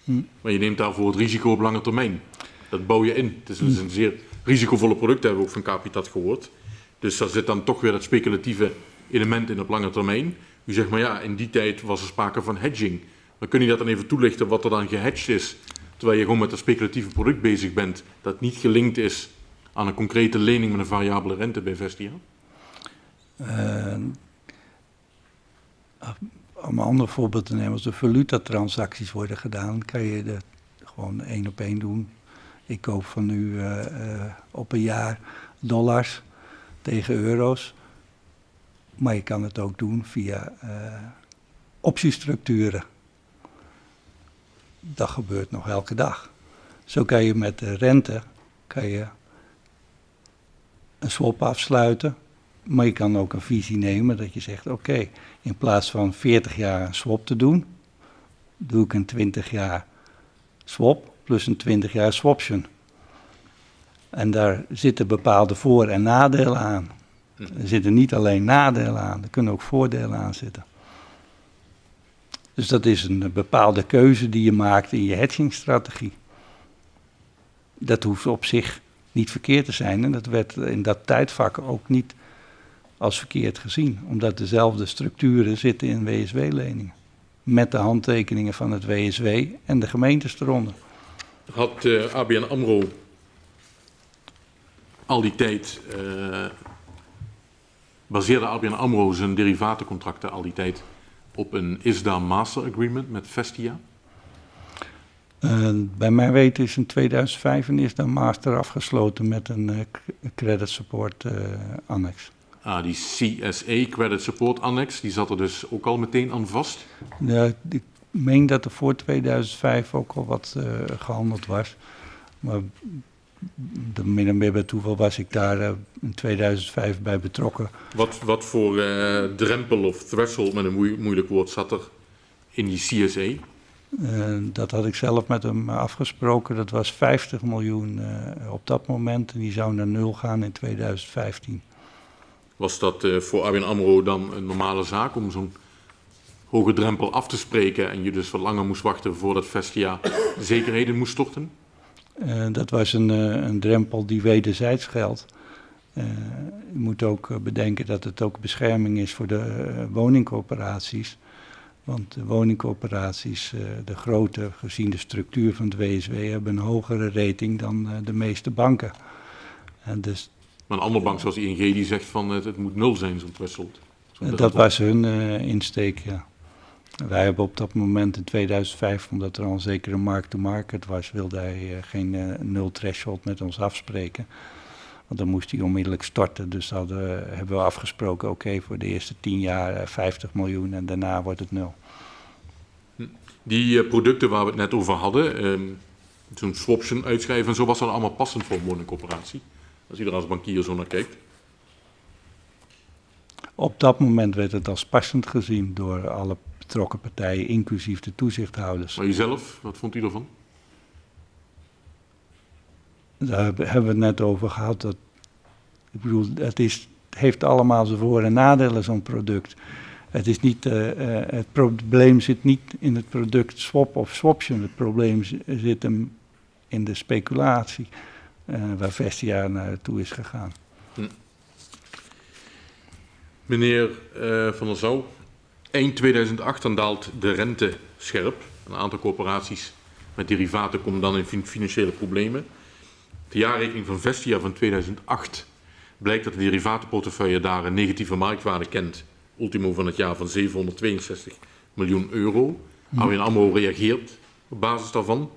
hmm. maar je neemt daarvoor het risico op lange termijn. Dat bouw je in. Het is dus een zeer risicovolle product, hebben we ook van Capitat gehoord. Dus daar zit dan toch weer dat speculatieve element in op lange termijn. U zegt maar ja, in die tijd was er sprake van hedging. Maar kun je dat dan even toelichten wat er dan gehedged is, terwijl je gewoon met dat speculatieve product bezig bent, dat niet gelinkt is aan een concrete lening met een variabele rente bij Vestia? Uh, om een ander voorbeeld te nemen, als er valutatransacties worden gedaan, kan je dat gewoon één op één doen. Ik koop van u uh, uh, op een jaar dollars tegen euro's. Maar je kan het ook doen via optiestructuren. Dat gebeurt nog elke dag. Zo kan je met de rente kan je een swap afsluiten maar je kan ook een visie nemen dat je zegt: oké, in plaats van 40 jaar een swap te doen, doe ik een 20 jaar swap plus een 20 jaar swaption. En daar zitten bepaalde voor- en nadelen aan. Er zitten niet alleen nadelen aan, er kunnen ook voordelen aan zitten. Dus dat is een bepaalde keuze die je maakt in je hedgingstrategie. Dat hoeft op zich niet verkeerd te zijn en dat werd in dat tijdvak ook niet als verkeerd gezien, omdat dezelfde structuren zitten in WSW-leningen. Met de handtekeningen van het WSW en de gemeentes eronder. had uh, ABN AMRO al die tijd, uh, baseerde ABN AMRO zijn derivatencontracten al die tijd op een ISDA Master Agreement met Vestia? Uh, bij mijn weten is in 2005 een ISDA Master afgesloten met een uh, credit support annex. Ah, die CSA, Credit Support Annex, die zat er dus ook al meteen aan vast? Ja, ik meen dat er voor 2005 ook al wat uh, gehandeld was. Maar min en meer bij toeval was ik daar uh, in 2005 bij betrokken. Wat, wat voor uh, drempel of threshold, met een moe moeilijk woord, zat er in die CSA? dat had ik zelf met hem afgesproken. Dat was 50 miljoen op dat moment. En die zou naar nul gaan in 2015. Was dat voor ABN AMRO dan een normale zaak om zo'n hoge drempel af te spreken en je dus wat langer moest wachten voordat Vestia zekerheden moest storten? Uh, dat was een, uh, een, drempel die wederzijds geldt. je moet ook bedenken dat het ook bescherming is voor de woningcoöperaties. Want de woningcoöperaties, de grote, gezien de structuur van het WSW, hebben een hogere rating dan de meeste banken. En dus maar een andere bank zoals ING die zegt van het, het moet nul zijn, zo'n threshold. Zo dat was hun insteek, ja. Wij hebben op dat moment in 2005, omdat er al een zekere markt-to-market was, wilde hij uh, geen uh, nul threshold met ons afspreken. Want dan moest hij onmiddellijk starten. Dus hadden, hebben we afgesproken, oké, okay, voor de eerste 10 jaar 50 miljoen en daarna wordt het nul. Die producten waar we het net over hadden, um, zo'n swaption uitschrijven en zo, was dat allemaal passend voor een woningcoöperatie? Als je er als bankier zo naar kijkt. Op dat moment werd het als passend gezien door alle betrokken partijen, inclusief de toezichthouders. Maar jezelf, wat vond u ervan? Daar hebben we het net over gehad. Dat, ik bedoel, het, is, het heeft allemaal zijn voor- en nadelen, zo'n product. Het, is niet, uh, uh, het probleem zit niet in het product swap of swaption. Het probleem zit hem in de speculatie uh, waar Vestia naartoe is gegaan. Hm. Meneer Van der Zouw, eind 2008 dan daalt de rente scherp. Een aantal corporaties met derivaten komen dan in financiële problemen. De jaarrekening van Vestia van 2008 blijkt dat de derivatenportefeuille daar een negatieve marktwaarde kent. Ultimo van het jaar van 762 miljoen euro. Hm. ABN AMRO reageert op basis daarvan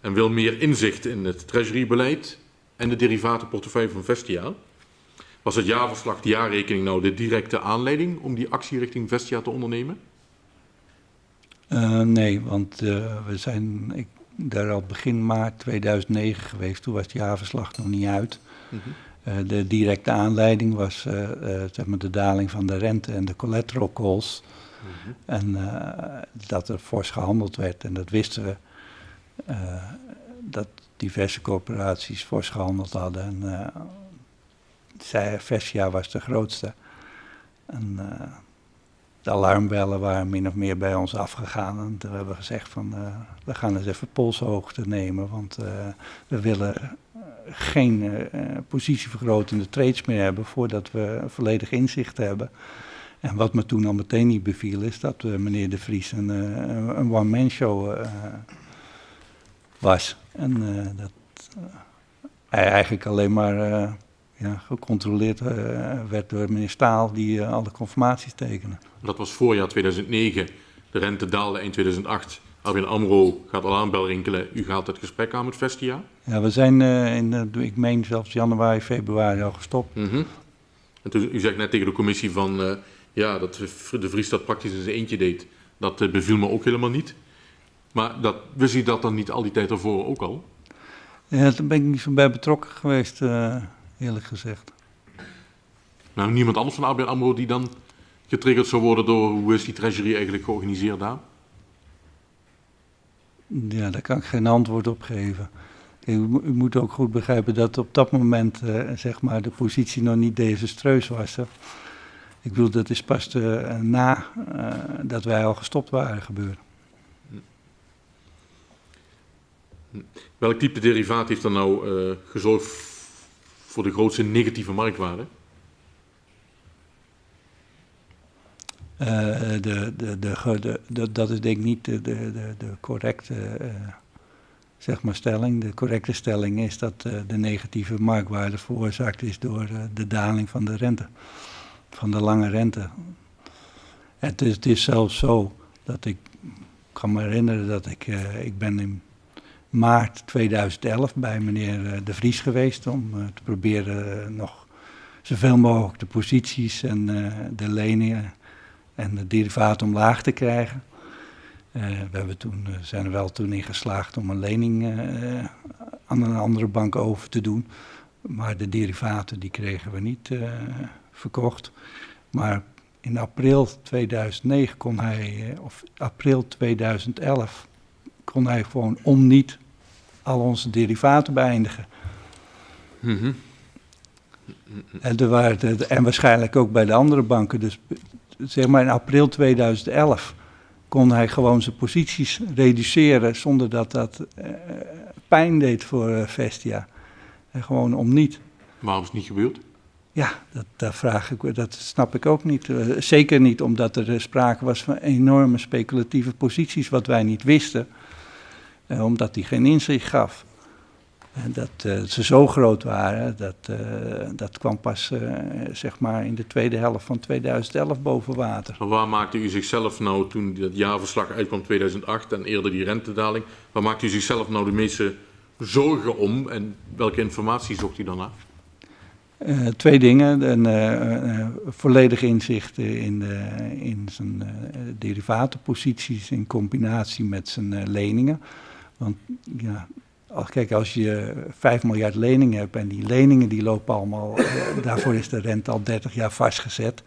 en wil meer inzicht in het treasury-beleid en de derivatenportefeuille van Vestia. Was het jaarverslag, de jaarrekening, nou de directe aanleiding om die actie richting Vestia te ondernemen? Uh, nee, want uh, we zijn ik, daar al begin maart 2009 geweest. Toen was het jaarverslag nog niet uit. Mm -hmm. uh, de directe aanleiding was zeg maar de daling van de rente en de collateral calls. Mm -hmm. En dat er fors gehandeld werd en dat wisten we. Dat diverse corporaties fors gehandeld hadden. En zij, Vestia was de grootste. En uh, de alarmbellen waren min of meer bij ons afgegaan. En toen hebben we gezegd van, we gaan eens even polshoogte nemen. Want we willen geen positievergrotende trades meer hebben voordat we volledig inzicht hebben. En wat me toen al meteen niet beviel is dat meneer De Vries een, een one-man show was. En dat hij eigenlijk alleen maar ja, gecontroleerd uh, werd door meneer Staal, die alle conformaties tekende. Dat was voorjaar 2009. De rente daalde eind 2008. ABN AMRO gaat alarmbel rinkelen. U gaat het gesprek aan met Vestia? Ja, we zijn in, ik meen zelfs januari, februari al gestopt. Mm -hmm. En toen, u zegt net tegen de commissie van, ja, dat de Vries dat praktisch in zijn eentje deed. Dat beviel me ook helemaal niet. Maar dat, wist u dat dan niet al die tijd ervoor ook al? Ja, daar ben ik niet zo bij betrokken geweest, eerlijk gezegd. Nou, niemand anders van ABN AMRO die dan getriggerd zou worden door hoe is die treasury eigenlijk georganiseerd daar? Ja, daar kan ik geen antwoord op geven. U, u moet ook goed begrijpen dat op dat moment uh, zeg maar de positie nog niet desastreus was. Hè? Ik bedoel, dat is pas uh, na dat wij al gestopt waren gebeurd. Welk type derivaat heeft dan nou gezorgd voor de grootste negatieve marktwaarde? Uh, de, de, de, de, dat is denk ik niet de, de, de, correcte uh, zeg maar, stelling. De correcte stelling is dat de negatieve marktwaarde veroorzaakt is door de daling van de rente, van de lange rente. Het is, het is zelfs zo dat ik, kan me herinneren dat ik, ik ben in maart 2011 bij meneer De Vries geweest om te proberen nog zoveel mogelijk de posities en de leningen en de derivaten omlaag te krijgen. We hebben toen, zijn er wel toen in geslaagd om een lening aan een andere bank over te doen. Maar de derivaten die kregen we niet verkocht. Maar in april 2009 kon hij, of april 2011, kon hij gewoon om niet al onze derivaten beëindigen. Mm -hmm. en, er waren en waarschijnlijk ook bij de andere banken. Dus zeg maar in april 2011 kon hij gewoon zijn posities reduceren zonder dat dat uh, pijn deed voor uh, Vestia. En gewoon om niet. Waarom is het niet gebeurd? Ja, dat, dat, vraag ik, dat snap ik ook niet. Uh, zeker niet omdat er sprake was van enorme speculatieve posities, wat wij niet wisten. Omdat hij geen inzicht gaf. En dat uh, ze zo groot waren, dat, dat kwam pas zeg maar in de tweede helft van 2011 boven water. Maar waar maakte u zichzelf nou, toen dat jaarverslag uitkwam 2008 en eerder die rentedaling, waar maakte u zichzelf nou de meeste zorgen om en welke informatie zocht u dan naar? twee dingen. Een volledig inzicht in, de, in zijn derivatenposities in combinatie met zijn leningen. Want ja, Kijk, als je 5 miljard leningen hebt en die leningen die lopen allemaal, eh, daarvoor is de rente al 30 jaar vastgezet,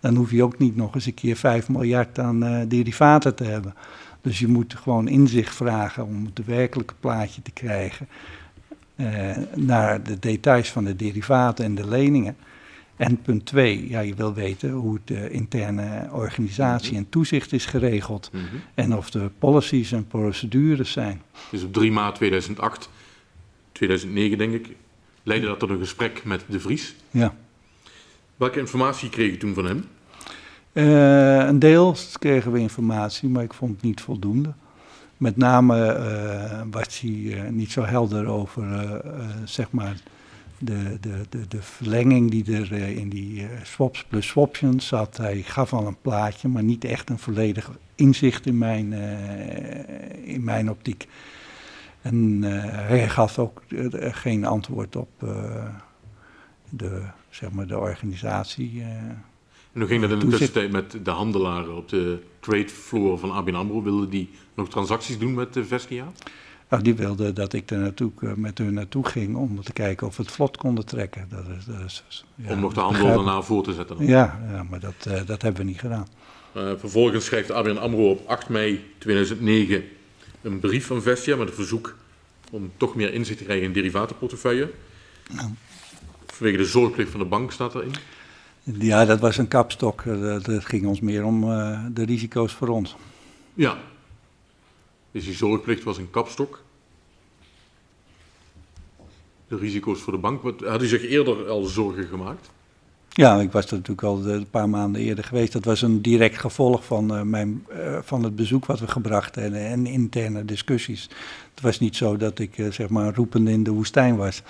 dan hoef je ook niet nog eens een keer 5 miljard aan uh, derivaten te hebben. Dus je moet gewoon inzicht vragen om het werkelijke plaatje te krijgen uh, naar de details van de derivaten en de leningen. En punt twee, ja, je wil weten hoe de interne organisatie mhm. en toezicht is geregeld. Mm -hmm. En of er policies en procedures zijn. Dus op 3 maart 2008, 2009 denk ik, leidde dat tot een gesprek met De Vries. Ja. Welke informatie kreeg je toen van hem? Uh, een deel kregen we informatie, maar ik vond het niet voldoende. Met name uh, was hij uh, niet zo helder over, zeg maar de, de, de, de verlenging die er uh, in die uh, swaps plus swaptions zat. Hij gaf al een plaatje, maar niet echt een volledig inzicht in mijn, uh, in mijn optiek. En hij gaf ook geen antwoord op de, zeg maar de organisatie. en hoe ging dat in de tussentijd met de handelaren op de trade floor van ABN AMRO? Wilden die nog transacties doen met Vestia? Nou, die wilden dat ik er naartoe, eh, met hun naartoe ging om te kijken of we het vlot konden trekken. Dat is, dat is, ja, om nog de handel daarna voor te zetten? Dan. Ja, ja, maar dat, uh, dat hebben we niet gedaan. Uh, vervolgens schrijft ABN AMRO op 8 mei 2009 een brief van Vestia met een verzoek om toch meer inzicht te krijgen in derivatenportefeuille. Ja. Vanwege de zorgplicht van de bank staat erin. Ja, dat was een kapstok. Het ging ons meer om de risico's voor ons. Ja, dus die zorgplicht was een kapstok. De risico's voor de bank. Wat, had u zich eerder al zorgen gemaakt? Ja, ik was er natuurlijk al een paar maanden eerder geweest. Dat was een direct gevolg van, uh, mijn, uh, van het bezoek wat we gebracht hebben en interne discussies. Het was niet zo dat ik uh, zeg maar roepende in de woestijn was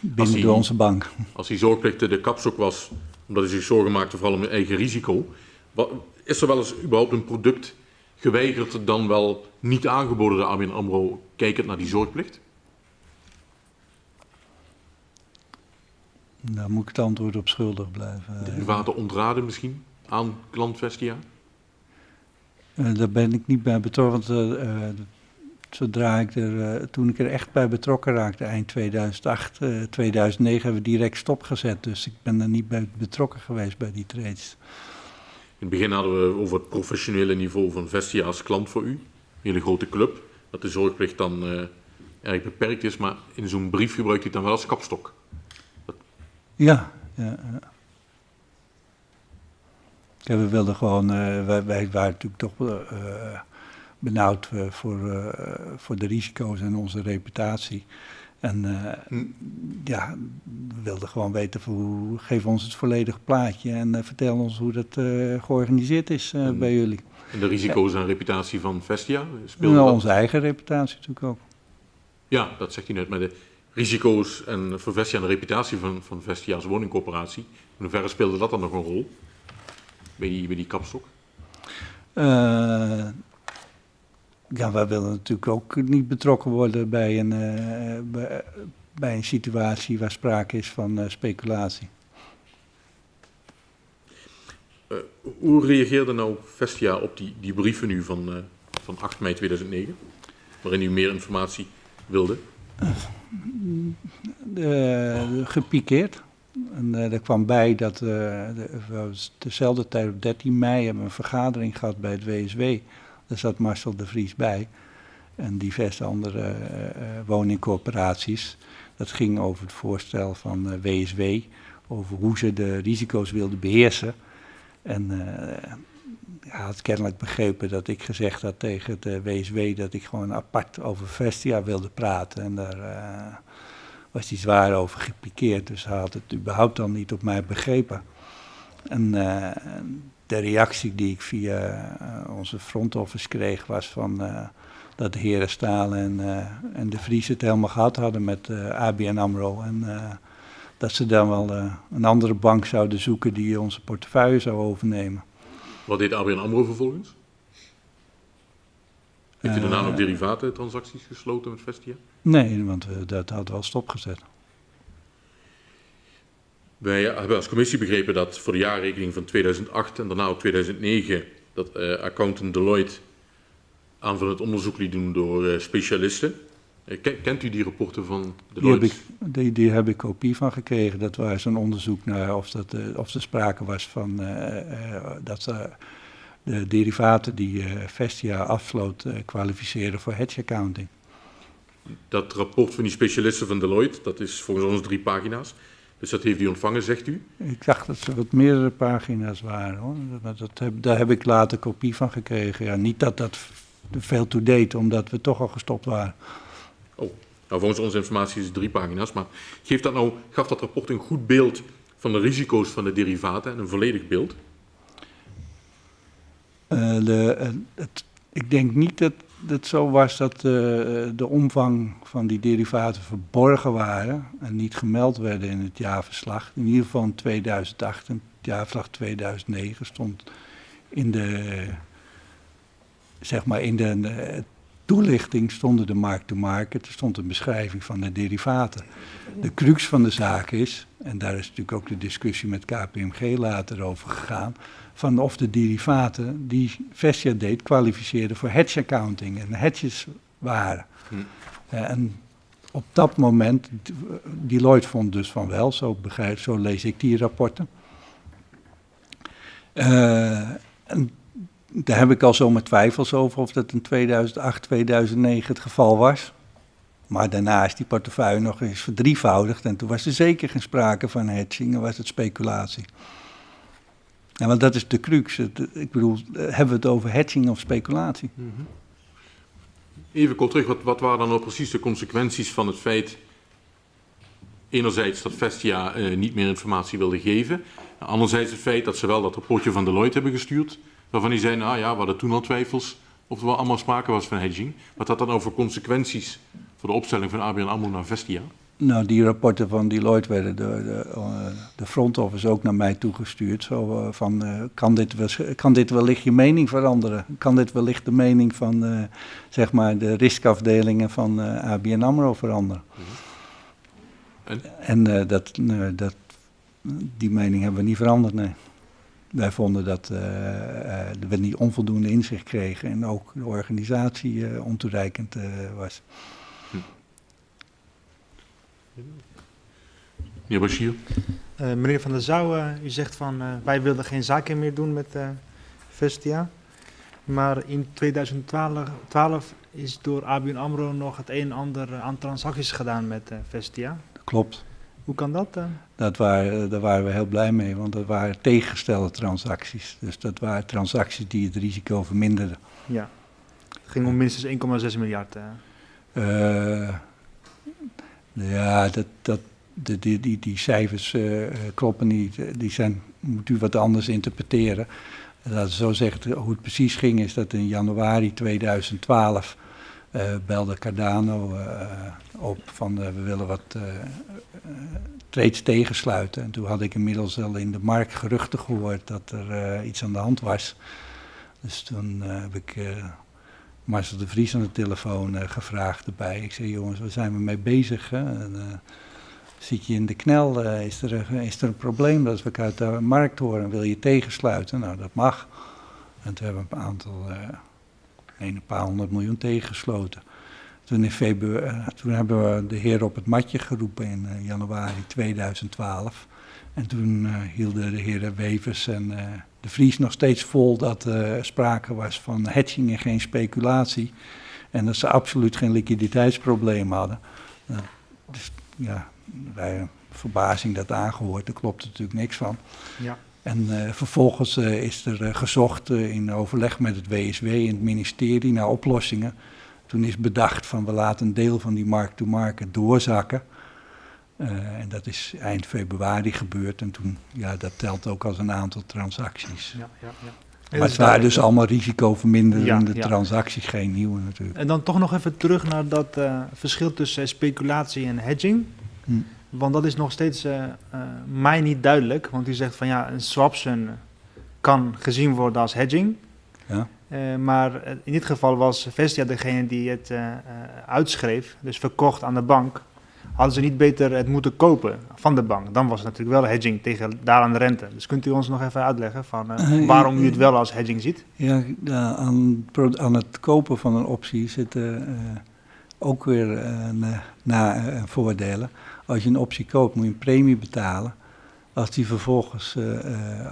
binnen die, onze bank. Als die zorgplicht de kapstok was, omdat hij zich zorgen maakte vooral om zijn eigen risico, wat, is er wel eens überhaupt een product geweigerd dan wel niet aangeboden de ABN AMRO kijkend naar die zorgplicht? Daar moet ik het antwoord op schuldig blijven. Derivaten ontraden misschien aan klant Vestia? Uh, daar ben ik niet bij betrokken. Want uh, zodra ik er, uh, toen ik er echt bij betrokken raakte, eind 2008, 2009, hebben we direct stopgezet. Dus ik ben er niet bij betrokken geweest bij die trades. In het begin hadden we over het professionele niveau van Vestia als klant voor u. Een hele grote club. Dat de zorgplicht dan erg beperkt is, maar in zo'n brief gebruikt u het dan wel als kapstok. Ja, ja, ja. we wilden gewoon, uh, wij, wij, waren natuurlijk toch uh, benauwd voor, voor de risico's en onze reputatie. En hm. ja, we wilden gewoon weten, hoe, geef ons het volledige plaatje en vertel ons hoe dat georganiseerd is hm. bij jullie. En de risico's en reputatie van Vestia? Speelde nou, onze eigen reputatie natuurlijk ook. Ja, dat zegt u net. Maar de risico's en voor Vestia en de reputatie van, van Vestia als woningcorporatie, in hoeverre speelde dat dan nog een rol bij die, bij die kapstok? Uh, ja, wij willen natuurlijk ook niet betrokken worden bij een, uh, bij, bij, een situatie waar sprake is van uh, speculatie. hoe reageerde nou Vestia op die, die brieven nu van, van 8 mei 2009, waarin u meer informatie wilde? Gepikeerd. En uh, er kwam bij dat uh, de, dezelfde tijd op 13 mei hebben we een vergadering gehad bij het WSW. Daar zat Marcel de Vries bij en diverse andere uh, woningcorporaties. Dat ging over het voorstel van WSW, over hoe ze de risico's wilden beheersen. En hij had kennelijk begrepen dat ik gezegd had tegen de WSW dat ik gewoon apart over Vestia wilde praten. En daar uh, was hij zwaar over gepikeerd, dus hij had het überhaupt al niet op mij begrepen. En uh, de reactie die ik via uh, onze front office kreeg was van dat de heren Stalen en, en de Vries het helemaal gehad hadden met ABN AMRO. En dat ze dan wel een andere bank zouden zoeken die onze portefeuille zou overnemen. Wat deed ABN AMRO vervolgens? Heeft u daarna nog derivatentransacties gesloten met Vestia? Nee, want uh, dat hadden we al stopgezet. Wij hebben als commissie begrepen dat voor de jaarrekening van 2008 en daarna ook 2009 dat uh, accountant Deloitte aanvullend onderzoek liet doen door uh, specialisten. Kent u die rapporten van Deloitte? Die heb ik, die, die heb ik kopie van gekregen. Dat was een onderzoek naar of, dat, uh, of er sprake was van uh, dat de derivaten die Vestia afsloot kwalificeren voor hedge accounting. Dat rapport van die specialisten van Deloitte, dat is volgens ons drie pagina's. Dus dat heeft u ontvangen, zegt u? Ik dacht dat ze wat meerdere pagina's waren. Hoor. Dat, dat heb, daar heb ik later kopie van gekregen. Ja, niet dat dat veel toe deed, omdat we toch al gestopt waren. Oh, nou volgens onze informatie is het drie pagina's, maar geeft dat nou, gaf dat rapport een goed beeld van de risico's van de derivaten en een volledig beeld? Uh, de, uh, het, ik denk niet dat het zo was dat uh, de omvang van die derivaten verborgen waren en niet gemeld werden in het jaarverslag. In ieder geval in 2008 en het jaarverslag 2009 stond in de, zeg maar in de, toelichting stonden de markt-to-market, er stond een beschrijving van de derivaten. De crux van de zaak is, en daar is natuurlijk ook de discussie met KPMG later over gegaan, van of de derivaten die Vestia deed kwalificeerden voor hedge accounting en hedges waren. Hm. Uh, en op dat moment, Deloitte vond dus van wel, zo, begrijp, zo lees ik die rapporten. Uh, en daar heb ik al zomaar twijfels over of dat in 2008, 2009 het geval was. Maar daarna is die portefeuille nog eens verdrievoudigd en toen was er zeker geen sprake van hedging, en was het speculatie. En want dat is de crux. ik bedoel, hebben we het over hedging of speculatie? -hmm. Even kort terug, wat, wat waren dan nou precies de consequenties van het feit, enerzijds dat Vestia uh, niet meer informatie wilde geven, anderzijds het feit dat ze wel dat rapportje van Deloitte hebben gestuurd, waarvan die zeiden, nou ja, we hadden toen al twijfels of er wel allemaal sprake was van hedging. Wat had dat dan over consequenties voor de opstelling van ABN AMRO naar Vestia? Nou, die rapporten van Deloitte werden door de, uh, de front office ook naar mij toegestuurd. Zo uh, van, uh, kan, dit kan dit wellicht je mening veranderen? Kan dit wellicht de mening van, zeg maar, de riskafdelingen van ABN AMRO veranderen? En, en dat, dat, die mening hebben we niet veranderd, nee. Wij vonden dat uh, uh, we niet onvoldoende inzicht kregen en ook de organisatie uh, ontoereikend was. Hm. Meneer Bashir? meneer Van der Zouw, u zegt van wij wilden geen zaken meer doen met Vestia. Maar in 2012 12 is door ABN AMRO nog het een en ander aan transacties gedaan met Vestia. Klopt. Hoe kan dat dan? Dat waren, daar waren we heel blij mee, want dat waren tegengestelde transacties. Dus dat waren transacties die het risico verminderden. Ja, het ging om minstens 1,6 miljard. Uh, ja, dat, dat, de, die, die, die cijfers uh, kloppen niet. Die zijn, moet u wat anders interpreteren. Laten we zo zeggen, hoe het precies ging, is dat in januari 2012 eh, belde Cardano eh, op van we willen wat trades tegensluiten. En toen had ik inmiddels al in de markt geruchten gehoord dat er iets aan de hand was. Dus toen heb ik Marcel de Vries aan de telefoon gevraagd erbij. Ik zei, jongens, waar zijn we mee bezig? En, zit je in de knel, is, er, is er een probleem dat we uit de markt horen, wil je tegensluiten? Nou, dat mag. En toen hebben we een aantal, uh, een paar honderd miljoen tegengesloten. Toen, in februari, eh, toen hebben we de heer op het matje geroepen in uh, januari 2012. En toen hielden de heren Wevers en de Vries nog steeds vol dat er sprake was van hedging en geen speculatie. En dat ze absoluut geen liquiditeitsprobleem hadden. dus ja, bij verbazing dat aangehoord, daar klopt natuurlijk niks van. Ja. En uh, vervolgens uh, is er uh, gezocht in overleg met het WSW en het ministerie naar oplossingen. Toen is bedacht van we laten een deel van die markt-to-market doorzakken. en dat is eind februari gebeurd en toen, ja, dat telt ook als een aantal transacties. Ja, ja, ja. Maar het waren dus allemaal risicoverminderende ja, transacties, geen nieuwe natuurlijk. En dan toch nog even terug naar dat verschil tussen speculatie en hedging. Hm. Want dat is nog steeds uh, mij niet duidelijk. Want u zegt van ja, een swaption kan gezien worden als hedging. Ja. Uh, maar in dit geval was Vestia degene die het uitschreef, dus verkocht aan de bank. Hadden ze niet beter het moeten kopen van de bank? Dan was het natuurlijk wel hedging tegen daar aan de rente. Dus kunt u ons nog even uitleggen van waarom u het wel als hedging ziet? Ja, aan, aan het kopen van een optie zitten ook weer na voordelen. Als je een optie koopt, moet je een premie betalen. Als die vervolgens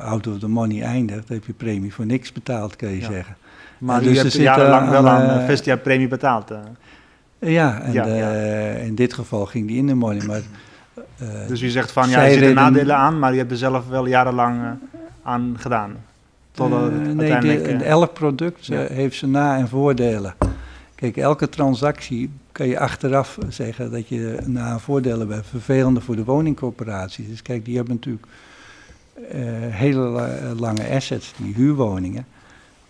out of the money eindigt, heb je premie voor niks betaald, kan je zeggen. Maar en dus hebt jarenlang wel aan uh, Vestia premie betaald. Ja, en ja, in dit geval ging die in de money. Maar, dus u zegt van, ja, er zitten nadelen aan, maar je hebt er zelf wel jarenlang aan gedaan. Totdat nee, de, elk product heeft zijn na- en voordelen. Kijk, elke transactie kan je achteraf zeggen dat je na voordelen bent. Vervelende voor de woningcorporaties. Dus kijk, die hebben natuurlijk uh, hele lange assets, die huurwoningen,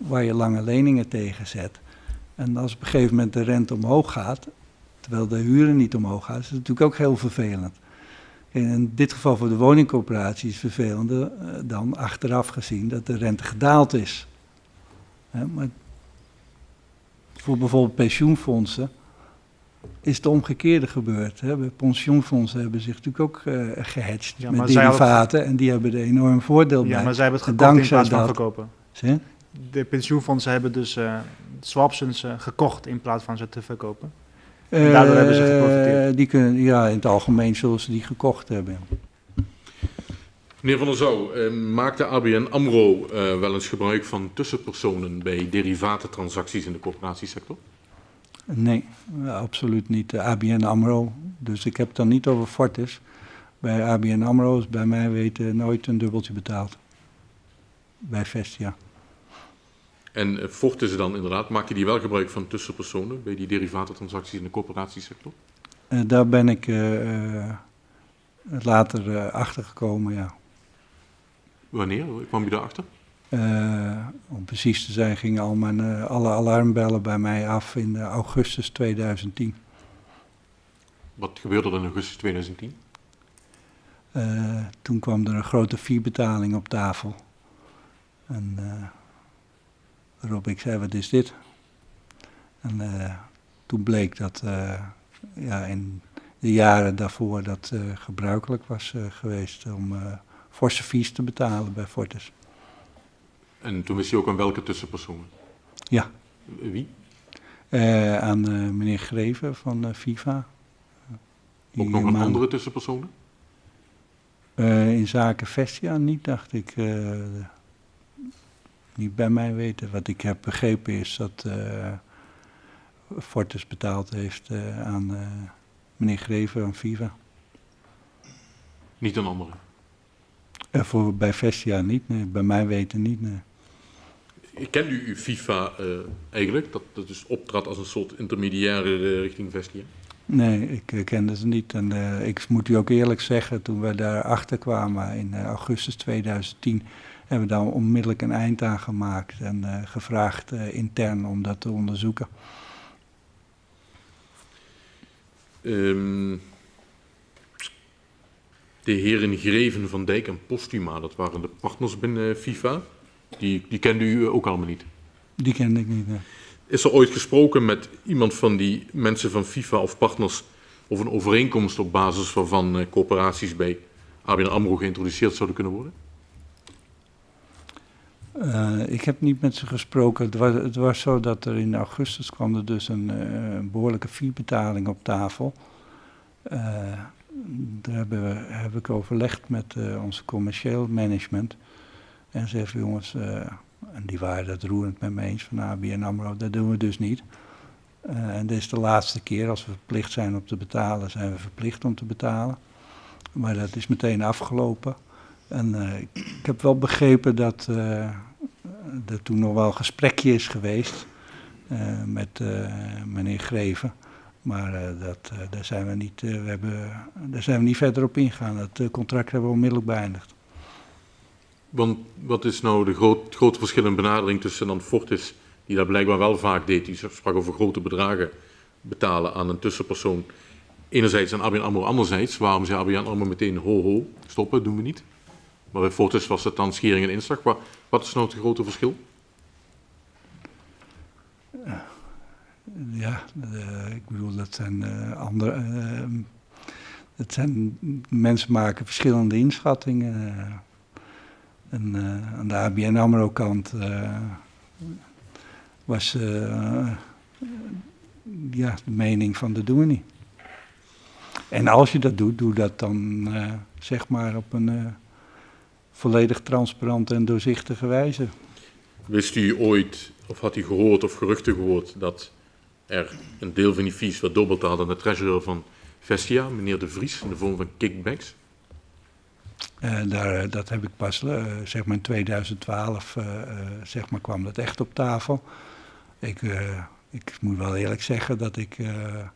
waar je lange leningen tegen zet. En als op een gegeven moment de rente omhoog gaat, terwijl de huren niet omhoog gaan, is het natuurlijk ook heel vervelend. In dit geval voor de woningcorporatie is het vervelender uh, dan achteraf gezien dat de rente gedaald is. maar voor bijvoorbeeld pensioenfondsen is het omgekeerde gebeurd. Hè. Pensioenfondsen hebben zich natuurlijk ook uh, gehedged ja, met derivaten en die hebben er enorm voordeel bij. Ja, maar zij hebben het gekocht in plaats van verkopen. Zie? De pensioenfondsen hebben dus uh, swaptions uh, gekocht in plaats van ze te verkopen. En daardoor hebben ze geprofiteerd. Die kunnen, ja, in het algemeen zullen ze die gekocht hebben. Meneer Van der Zouw, eh, maakt de ABN AMRO eh, wel eens gebruik van tussenpersonen bij derivatentransacties in de corporatiesector? Nee, absoluut niet. De ABN AMRO, dus ik heb het dan niet over Fortis. Bij ABN AMRO is bij mij weten nooit een dubbeltje betaald. Bij Vestia. En uh, Fortis dan inderdaad, maak je die wel gebruik van tussenpersonen bij die derivatentransacties in de corporatiesector? Uh, daar ben ik uh, later achter gekomen, ja. Wanneer kwam je daarachter? Uh, om precies te zijn gingen al mijn, uh, alle alarmbellen bij mij af in uh, augustus 2010. Wat gebeurde er in augustus 2010? toen kwam er een grote fee-betaling op tafel. En waarop ik zei, wat is dit? En toen bleek dat ja, in de jaren daarvoor dat gebruikelijk was geweest om forse fees te betalen bij Fortis. En toen wist je ook aan welke tussenpersonen? Ja. Wie? Aan meneer Greven van FIFA. Ook nog een andere tussenpersonen? in zaken Vestia niet, dacht ik. Niet bij mij weten. Wat ik heb begrepen is dat Fortis betaald heeft aan meneer Greven van FIFA. Niet een andere? Uh, voor, bij Vestia niet, nee. bij mij weten niet. Nee. Ik ken u FIFA uh, eigenlijk, dat, dat dus optrad als een soort intermediaire uh, richting Vestia? Nee, ik uh, kende ze niet. En ik moet u ook eerlijk zeggen, toen we daar achter kwamen in augustus 2010, hebben we daar onmiddellijk een eind aan gemaakt en gevraagd intern om dat te onderzoeken. Ehm, de heren Greven, Van Dijk en Postuma, dat waren de partners binnen FIFA. Die, die kende u ook allemaal niet. Die kende ik niet. nee. Is er ooit gesproken met iemand van die mensen van FIFA of partners over een overeenkomst op basis waarvan eh, coöperaties bij ABN AMRO geïntroduceerd zouden kunnen worden? Eh, ik heb niet met ze gesproken. Het was, het was zo dat er in augustus kwam er dus een, eh, behoorlijke fiebetaling op tafel. Eh, daar hebben we, heb ik overlegd met onze commercieel management. En ze heeft jongens, en die waren het roerend met me eens van ABN AMRO, dat doen we dus niet. En dit is de laatste keer, als we verplicht zijn om te betalen, zijn we verplicht om te betalen. Maar dat is meteen afgelopen. En eh, ik, heb wel begrepen dat eh, er toen nog wel een gesprekje is geweest eh, met meneer Greven. Maar dat, daar, zijn we niet, we hebben, daar zijn we niet verder op ingegaan. Eh, contract hebben we onmiddellijk beëindigd. Want wat is nou de groot, grote verschil in benadering tussen dan Fortis, die dat blijkbaar wel vaak deed, die sprak over grote bedragen betalen aan een tussenpersoon. Enerzijds aan ABN AMRO, anderzijds, waarom zei ABN AMRO meteen ho ho, stoppen, doen we niet. Maar bij Fortis was het dan schering en inslag. Wat, wat is nou het grote verschil? Ja, eh, ik bedoel, dat zijn eh, andere. eh, dat zijn, mensen maken verschillende inschattingen. eh. en eh, aan de ABN AMRO-kant eh, was eh, ja, de mening van dat doen we niet. En als je dat doet, doe dat dan eh, zeg maar op een eh, volledig transparante en doorzichtige wijze. Wist u ooit, of had u gehoord of geruchten gehoord, dat er een deel van die fees werd doorbetaald aan de treasurer van Vestia, meneer De Vries, in de vorm van kickbacks? Eh, daar, dat heb ik pas, eh, zeg maar in 2012, eh, eh, zeg maar, kwam dat echt op tafel. Ik, eh, ik moet wel eerlijk zeggen dat ik eh,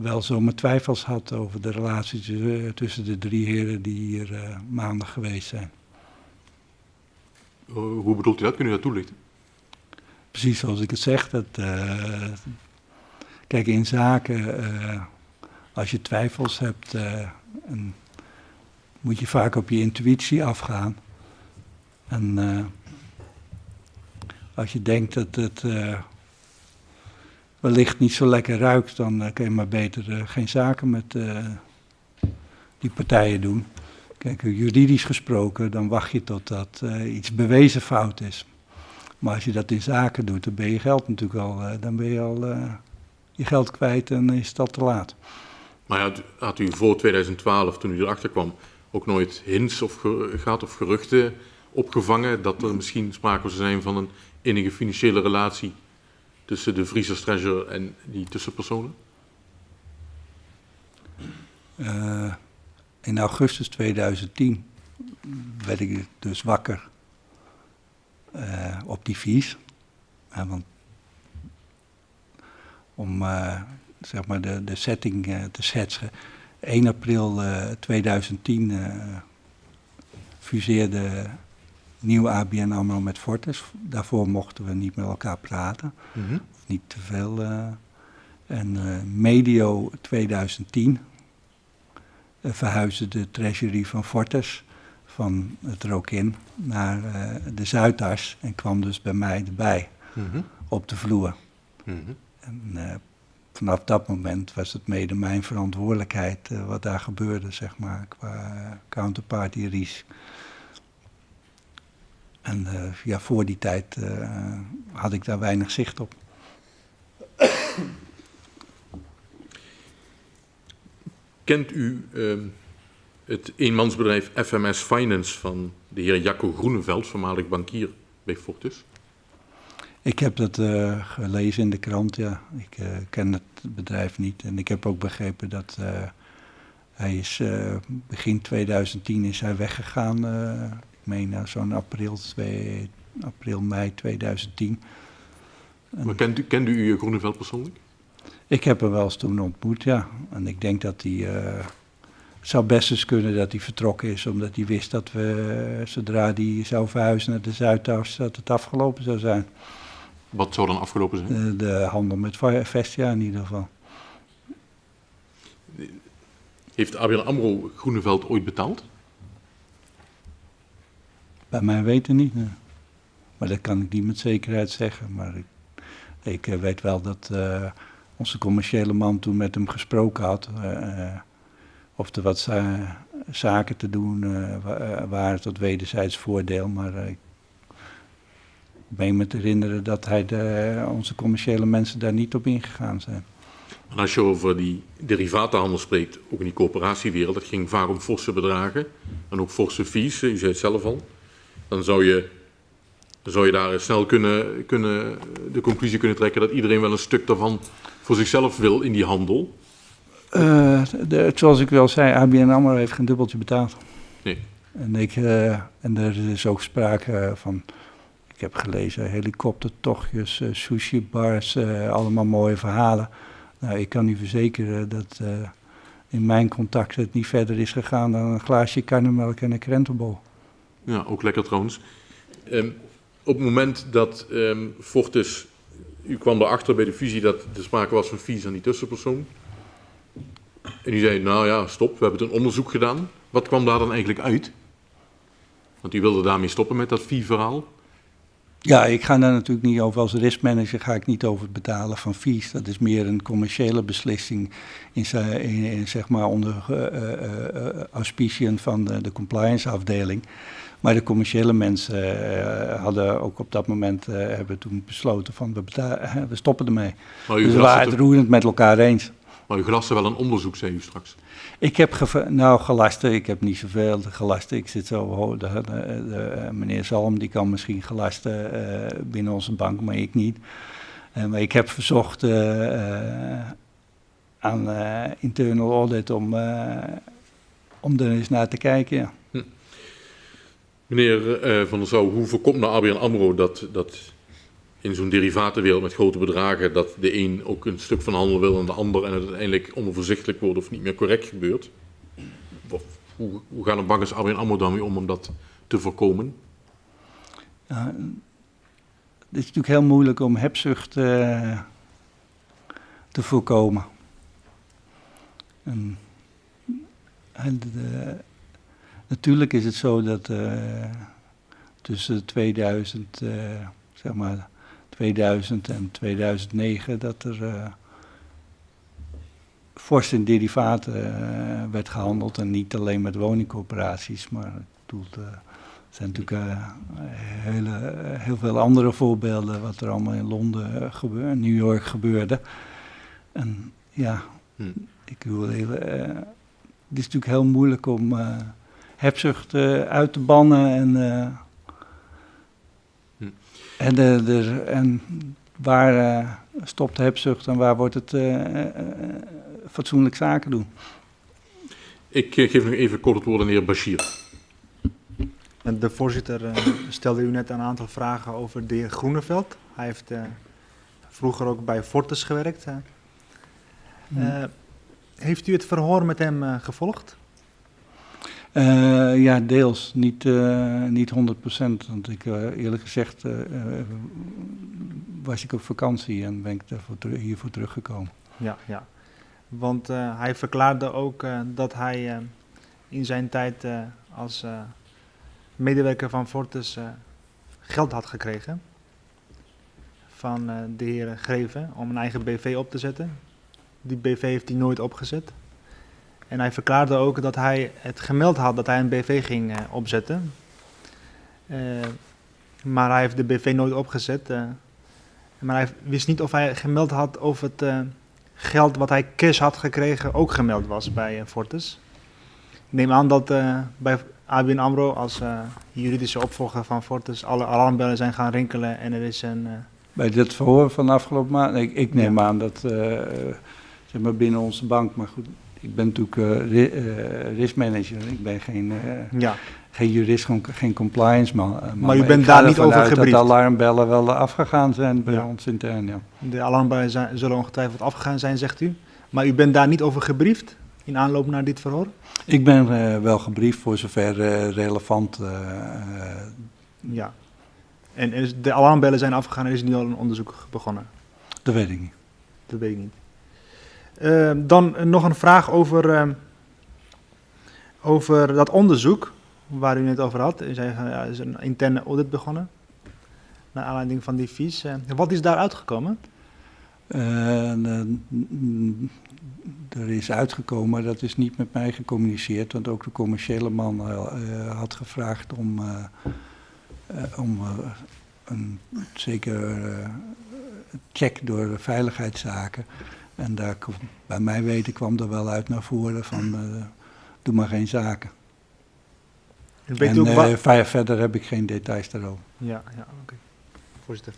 wel zo mijn twijfels had over de relatie tussen- de drie heren die hier eh, maandag geweest zijn. Hoe bedoelt u dat? Kunt u dat toelichten? Precies zoals ik het zeg. Dat, eh, kijk, in zaken, eh, als je twijfels hebt, en moet je vaak op je intuïtie afgaan. En als je denkt dat het wellicht niet zo lekker ruikt, dan eh, kun je maar beter eh, geen zaken met eh, die partijen doen. Kijk, juridisch gesproken, dan wacht je totdat iets bewezen fout is. Maar als je dat in zaken doet, dan ben je geld natuurlijk al, dan ben je al je geld kwijt en is al te laat. Maar had, had u voor 2012, toen u erachter kwam, ook nooit hints of ge- gaat of geruchten opgevangen dat er misschien sprake zou zijn van een enige financiële relatie tussen de Vries als treasurer en die tussenpersonen? Eh, in augustus 2010 werd ik dus wakker eh, op die vies. Ja, want om eh, zeg maar de, de setting eh, te schetsen. 1 april eh, 2010 eh, fuseerde nieuw ABN AMRO met Fortis. Daarvoor mochten we niet met elkaar praten of niet te veel. eh. en eh, medio 2010 eh, verhuisde de treasury van Fortes van het Rokin naar de Zuidas en kwam dus bij mij erbij Mhm. op de vloer. Mhm. En vanaf dat moment was het mede mijn verantwoordelijkheid wat daar gebeurde, zeg maar, qua counterparty risk. En eh, ja, voor die tijd eh, had ik daar weinig zicht op. Kent u ehm, het eenmansbedrijf FMS Finance van de heer Jacco Groeneveld, voormalig bankier bij Fortis? Ik heb dat eh, gelezen in de krant, ja. Ik ken het bedrijf niet. En ik heb ook begrepen dat hij is begin 2010 is hij weggegaan. Eh, meen nou zo'n april, 2, april, mei 2010. En Maar kent u, kende u Groeneveld persoonlijk? ik heb hem wel eens toen ontmoet, ja. En ik denk dat hij... eh, het zou best eens kunnen dat hij vertrokken is, omdat hij wist dat we, eh, zodra hij zou verhuizen naar de Zuidas, dat het afgelopen zou zijn. Wat zou dan afgelopen zijn? Eh, de handel met Vestia in ieder geval. Heeft ABN AMRO Groeneveld ooit betaald? Bij mijn weten niet. Maar dat kan ik niet met zekerheid zeggen. Maar ik, ik eh, weet wel dat eh, onze commerciële man toen met hem gesproken had. eh, of er wat za- zaken te doen wa- waren tot wederzijds voordeel. Maar ik meen me te herinneren dat hij de, onze commerciële mensen daar niet op ingegaan zijn. En als je over die derivatenhandel spreekt, ook in die coöperatiewereld, dat ging vaak om forse bedragen en ook forse fees, u zei het zelf al. Dan zou je, zou je daar snel kunnen, kunnen, de conclusie kunnen trekken dat iedereen wel een stuk daarvan voor zichzelf wil in die handel. Eh, de, zoals ik wel zei, ABN AMRO heeft geen dubbeltje betaald. Nee. En, ik, eh, en er is ook sprake van, ik heb gelezen, helikoptertochtjes, eh, sushi-bars, eh, allemaal mooie verhalen. Nou, ik kan u verzekeren dat in mijn contacten het niet verder is gegaan dan een glaasje karnemelk en een krentenbol. Ja, ook lekker trouwens. Ehm, op het moment dat ehm, Fortis, u kwam erachter bij de fusie dat er sprake was van fees aan die tussenpersoon. En u zei, nou ja, stop, we hebben een onderzoek gedaan. Wat kwam daar dan eigenlijk uit? Want u wilde daarmee stoppen met dat fee-verhaal. Ja, ik ga daar natuurlijk niet over. Als riskmanager ga ik niet over het betalen van fees. Dat is meer een commerciële beslissing in, ze- in, in, zeg maar onder eh, auspiciën van de, de compliance afdeling. Maar de commerciële mensen hadden ook op dat moment hebben toen besloten van we, we stoppen ermee. Maar u, Dus we waren het roerend met elkaar eens. Maar u gelaste wel een onderzoek, zei u straks. Ik heb nou gelasten, ik heb niet zoveel gelasten. Ik zit zo de, de, de, eh, meneer Zalm die kan misschien gelasten eh, binnen onze bank, maar ik niet. Eh, maar ik heb verzocht aan internal audit om, om er eens naar te kijken. Ja. Meneer Van der Zouw, hoe voorkomt nou ABN AMRO dat, dat in zo'n derivatenwereld met grote bedragen, dat de een ook een stuk van handel wil en de ander en het uiteindelijk onoverzichtelijk wordt of niet meer correct gebeurt? Hoe, gaan de banken als ABN AMRO daarmee om om dat te voorkomen? Ja, het is natuurlijk heel moeilijk om hebzucht eh, te voorkomen. En, natuurlijk is het zo dat eh, tussen 2000, eh, zeg maar 2000 en 2009 dat er eh fors in derivaten eh, werd gehandeld en niet alleen met woningcorporaties, maar eh, er zijn natuurlijk hele, heel veel andere voorbeelden wat er allemaal in Londen uh, gebeurde, New York gebeurde. En ja, Hm. ik wil even, het is natuurlijk heel moeilijk om hebzucht uit te bannen en. En, de, de, en waar eh, stopt de hebzucht en waar wordt het eh, eh, fatsoenlijk zaken doen. Ik geef nog even kort het woord aan de heer Bashir. En De voorzitter stelde u net een aantal vragen over de heer Groeneveld. Hij heeft eh, vroeger ook bij Fortis gewerkt. hè. Eh, heeft u het verhoor met hem gevolgd? Eh, ja, deels. Niet, eh, niet 100%. Want ik, eh, eerlijk gezegd, was ik op vakantie en ben ik hiervoor teruggekomen. Ja, ja. Want hij verklaarde ook dat hij in zijn tijd als medewerker van Fortis geld had gekregen van de heer Greven om een eigen BV op te zetten. Die BV heeft hij nooit opgezet. En hij verklaarde ook dat hij het gemeld had dat hij een BV ging eh, opzetten. Eh, maar hij heeft de BV nooit opgezet. eh. maar hij wist niet of hij gemeld had of het geld wat hij cash had gekregen ook gemeld was bij Fortis. Ik neem aan dat bij ABN AMRO als juridische opvolger van Fortis alle alarmbellen zijn gaan rinkelen en er is een... Bij dit verhoor van de afgelopen maand, ik, ik neem Ja. aan dat, zeg maar binnen onze bank, maar goed, ik ben natuurlijk eh, eh, riskmanager, ik ben geen, eh, ja, geen jurist, gewoon geen compliance man. eh, man. u bent daar niet over gebriefd? dat de alarmbellen wel afgegaan zijn bij Ja. ons intern, ja. de alarmbellen zijn, zullen ongetwijfeld afgegaan zijn, zegt u. Maar u bent daar niet over gebriefd in aanloop naar dit verhoor? Ik ben wel gebriefd voor zover relevant. Ja. En is, de alarmbellen zijn afgegaan en er is nu al een onderzoek begonnen. dat weet ik niet. Dat weet ik niet. Eh, dan eh, nog een vraag over, eh, over dat onderzoek waar u net over had. U zei van, ja, er is een interne audit begonnen. Naar aanleiding van die vies. Eh, wat is daar uitgekomen? Eh, er is uitgekomen, dat is niet met mij gecommuniceerd, want ook de commerciële man eh, had gevraagd om, eh, eh, om eh, een zeker eh, check door de veiligheidszaken. En daar, bij mij weten kwam er wel uit naar voren van eh, doe maar geen zaken. En eh, verder heb ik geen details daarover. Ja, ja oké. Voorzitter.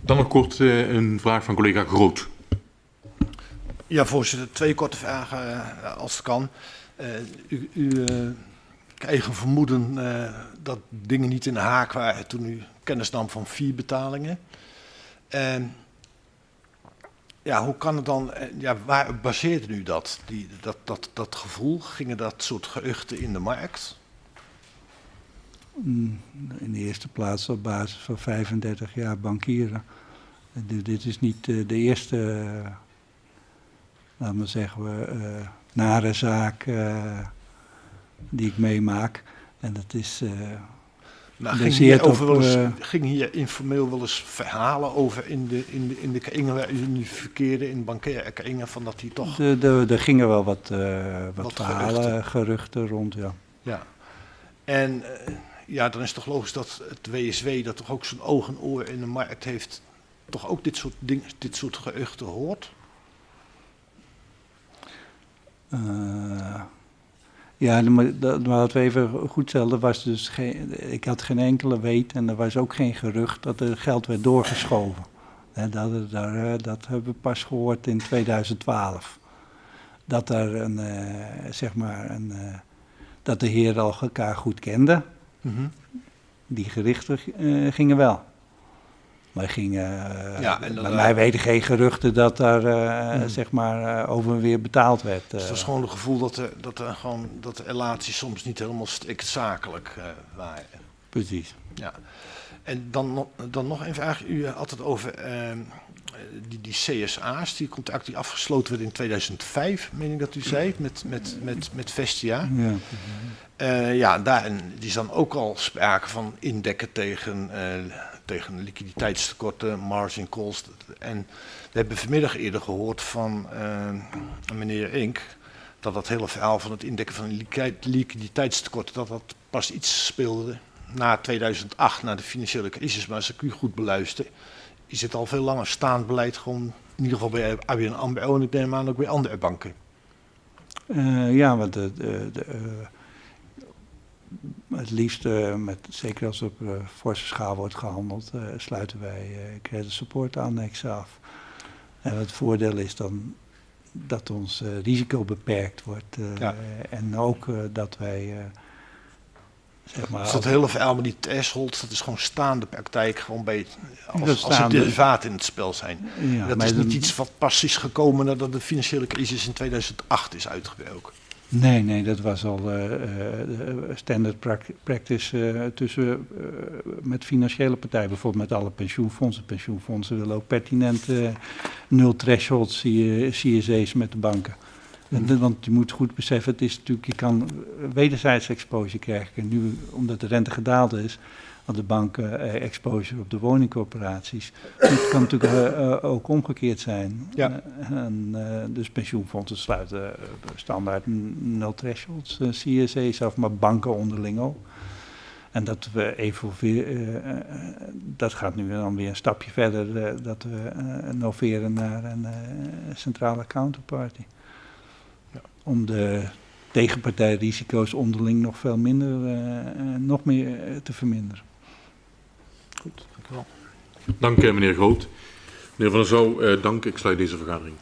Dan nog kort eh, een vraag van collega Groot. Ja, voorzitter, twee korte vragen als het kan. Eh, u, u eigen vermoeden eh, dat dingen niet in de haak waren toen u kennis nam van vier betalingen. En ja, hoe kan het dan, eh, ja, waar baseerde u dat, die, dat, dat, dat gevoel? Gingen dat soort geruchten in de markt? Mm, In de eerste plaats op basis van 35 jaar bankieren. Eh, dit- is niet eh, de eerste, laten we zeggen, nare zaak die ik meemaak. En dat is, Nou, ging, hier over op, wel eens, eh, ging hier informeel wel eens verhalen over in de, in de, in de waar u nu verkeerde, in bankaire van dat hij toch... de, de, er gingen wel wat, eh, wat, Wat verhalen, geruchten. geruchten. rond, ja. Ja. En eh, ja, dan is toch logisch dat het WSW, dat toch ook zo'n oog en oor in de markt heeft, toch ook dit soort, dingen, dit soort geruchten hoort? Eh, ja, maar dat, maar laten we even goed stellen. Er was dus geen, ik had geen enkele weet en er was ook geen gerucht dat er geld werd doorgeschoven. Dat, daar, eh, dat hebben we pas gehoord in 2012. Dat er een, eh, zeg maar, een, eh, dat de heren al elkaar goed kenden. Die gerichten gingen wel. Maar gingen, eh, Ja, en dan, bij eh, mij weten geen geruchten dat daar eh, Hmm. zeg maar eh, over en weer betaald werd. Dus eh. dat is gewoon het gevoel dat, er, dat, er gewoon, dat de relaties soms niet helemaal strikt zakelijk eh, waren. Precies. Ja. En dan, nog- dan nog een vraag. U had het over ehm, die, die CSA's, die contract die afgesloten werd in 2005, meen ik dat u zei, met, met, met, met Vestia. Ja. Eh, ja, daarin die is dan ook al sprake van indekken tegen, eh, tegen liquiditeitstekorten, margin calls. En we hebben vanmiddag eerder gehoord van eh, meneer Ink dat dat hele verhaal van het indekken van liquiditeit- liquiditeitstekorten, dat dat pas iets speelde na 2008, na de financiële crisis. Maar als ik u goed beluister, is het al veel langer staand beleid gewoon, in ieder geval bij ABN AMRO en ik neem aan ook bij andere banken. Eh, ja, want de, de, de, eh, het liefst, met, zeker als op eh, forse schaal wordt gehandeld, eh, sluiten wij eh credit support annexen af. En het voordeel is dan dat ons eh, risico beperkt wordt eh, Ja. en ook eh, dat wij, eh, zeg maar... Dus dat hele verhaal met die thresholds, dat is gewoon staande praktijk, gewoon bij, als, als er derivaten in het spel zijn. ja, dat is niet iets wat pas is gekomen nadat de financiële crisis in 2008 is uitgebroken. Nee, nee, dat was al eh, eh, standard prac- practice eh, tussen, eh, met financiële partijen, bijvoorbeeld met alle pensioenfondsen. Pensioenfondsen willen ook pertinent eh, nul threshold C- CSA's met de banken. En Mhm. want je moet goed beseffen, het is natuurlijk, je kan wederzijds exposure krijgen. En nu, omdat de rente gedaald is, want de banken eh, exposure op de woningcorporaties. Het kan natuurlijk eh, eh, ook omgekeerd zijn. Ja. En, dus pensioenfondsen sluiten standaard nul thresholds CSA's af, maar banken onderling ook. En dat we evolveren, dat gaat nu dan weer een stapje verder, dat we eh noveren naar een centrale counterparty. Ja. Om de tegenpartijrisico's onderling nog veel minder, nog meer te verminderen. Dank meneer Groot. Meneer Van der Zouw, eh, dank. Ik sluit deze vergadering.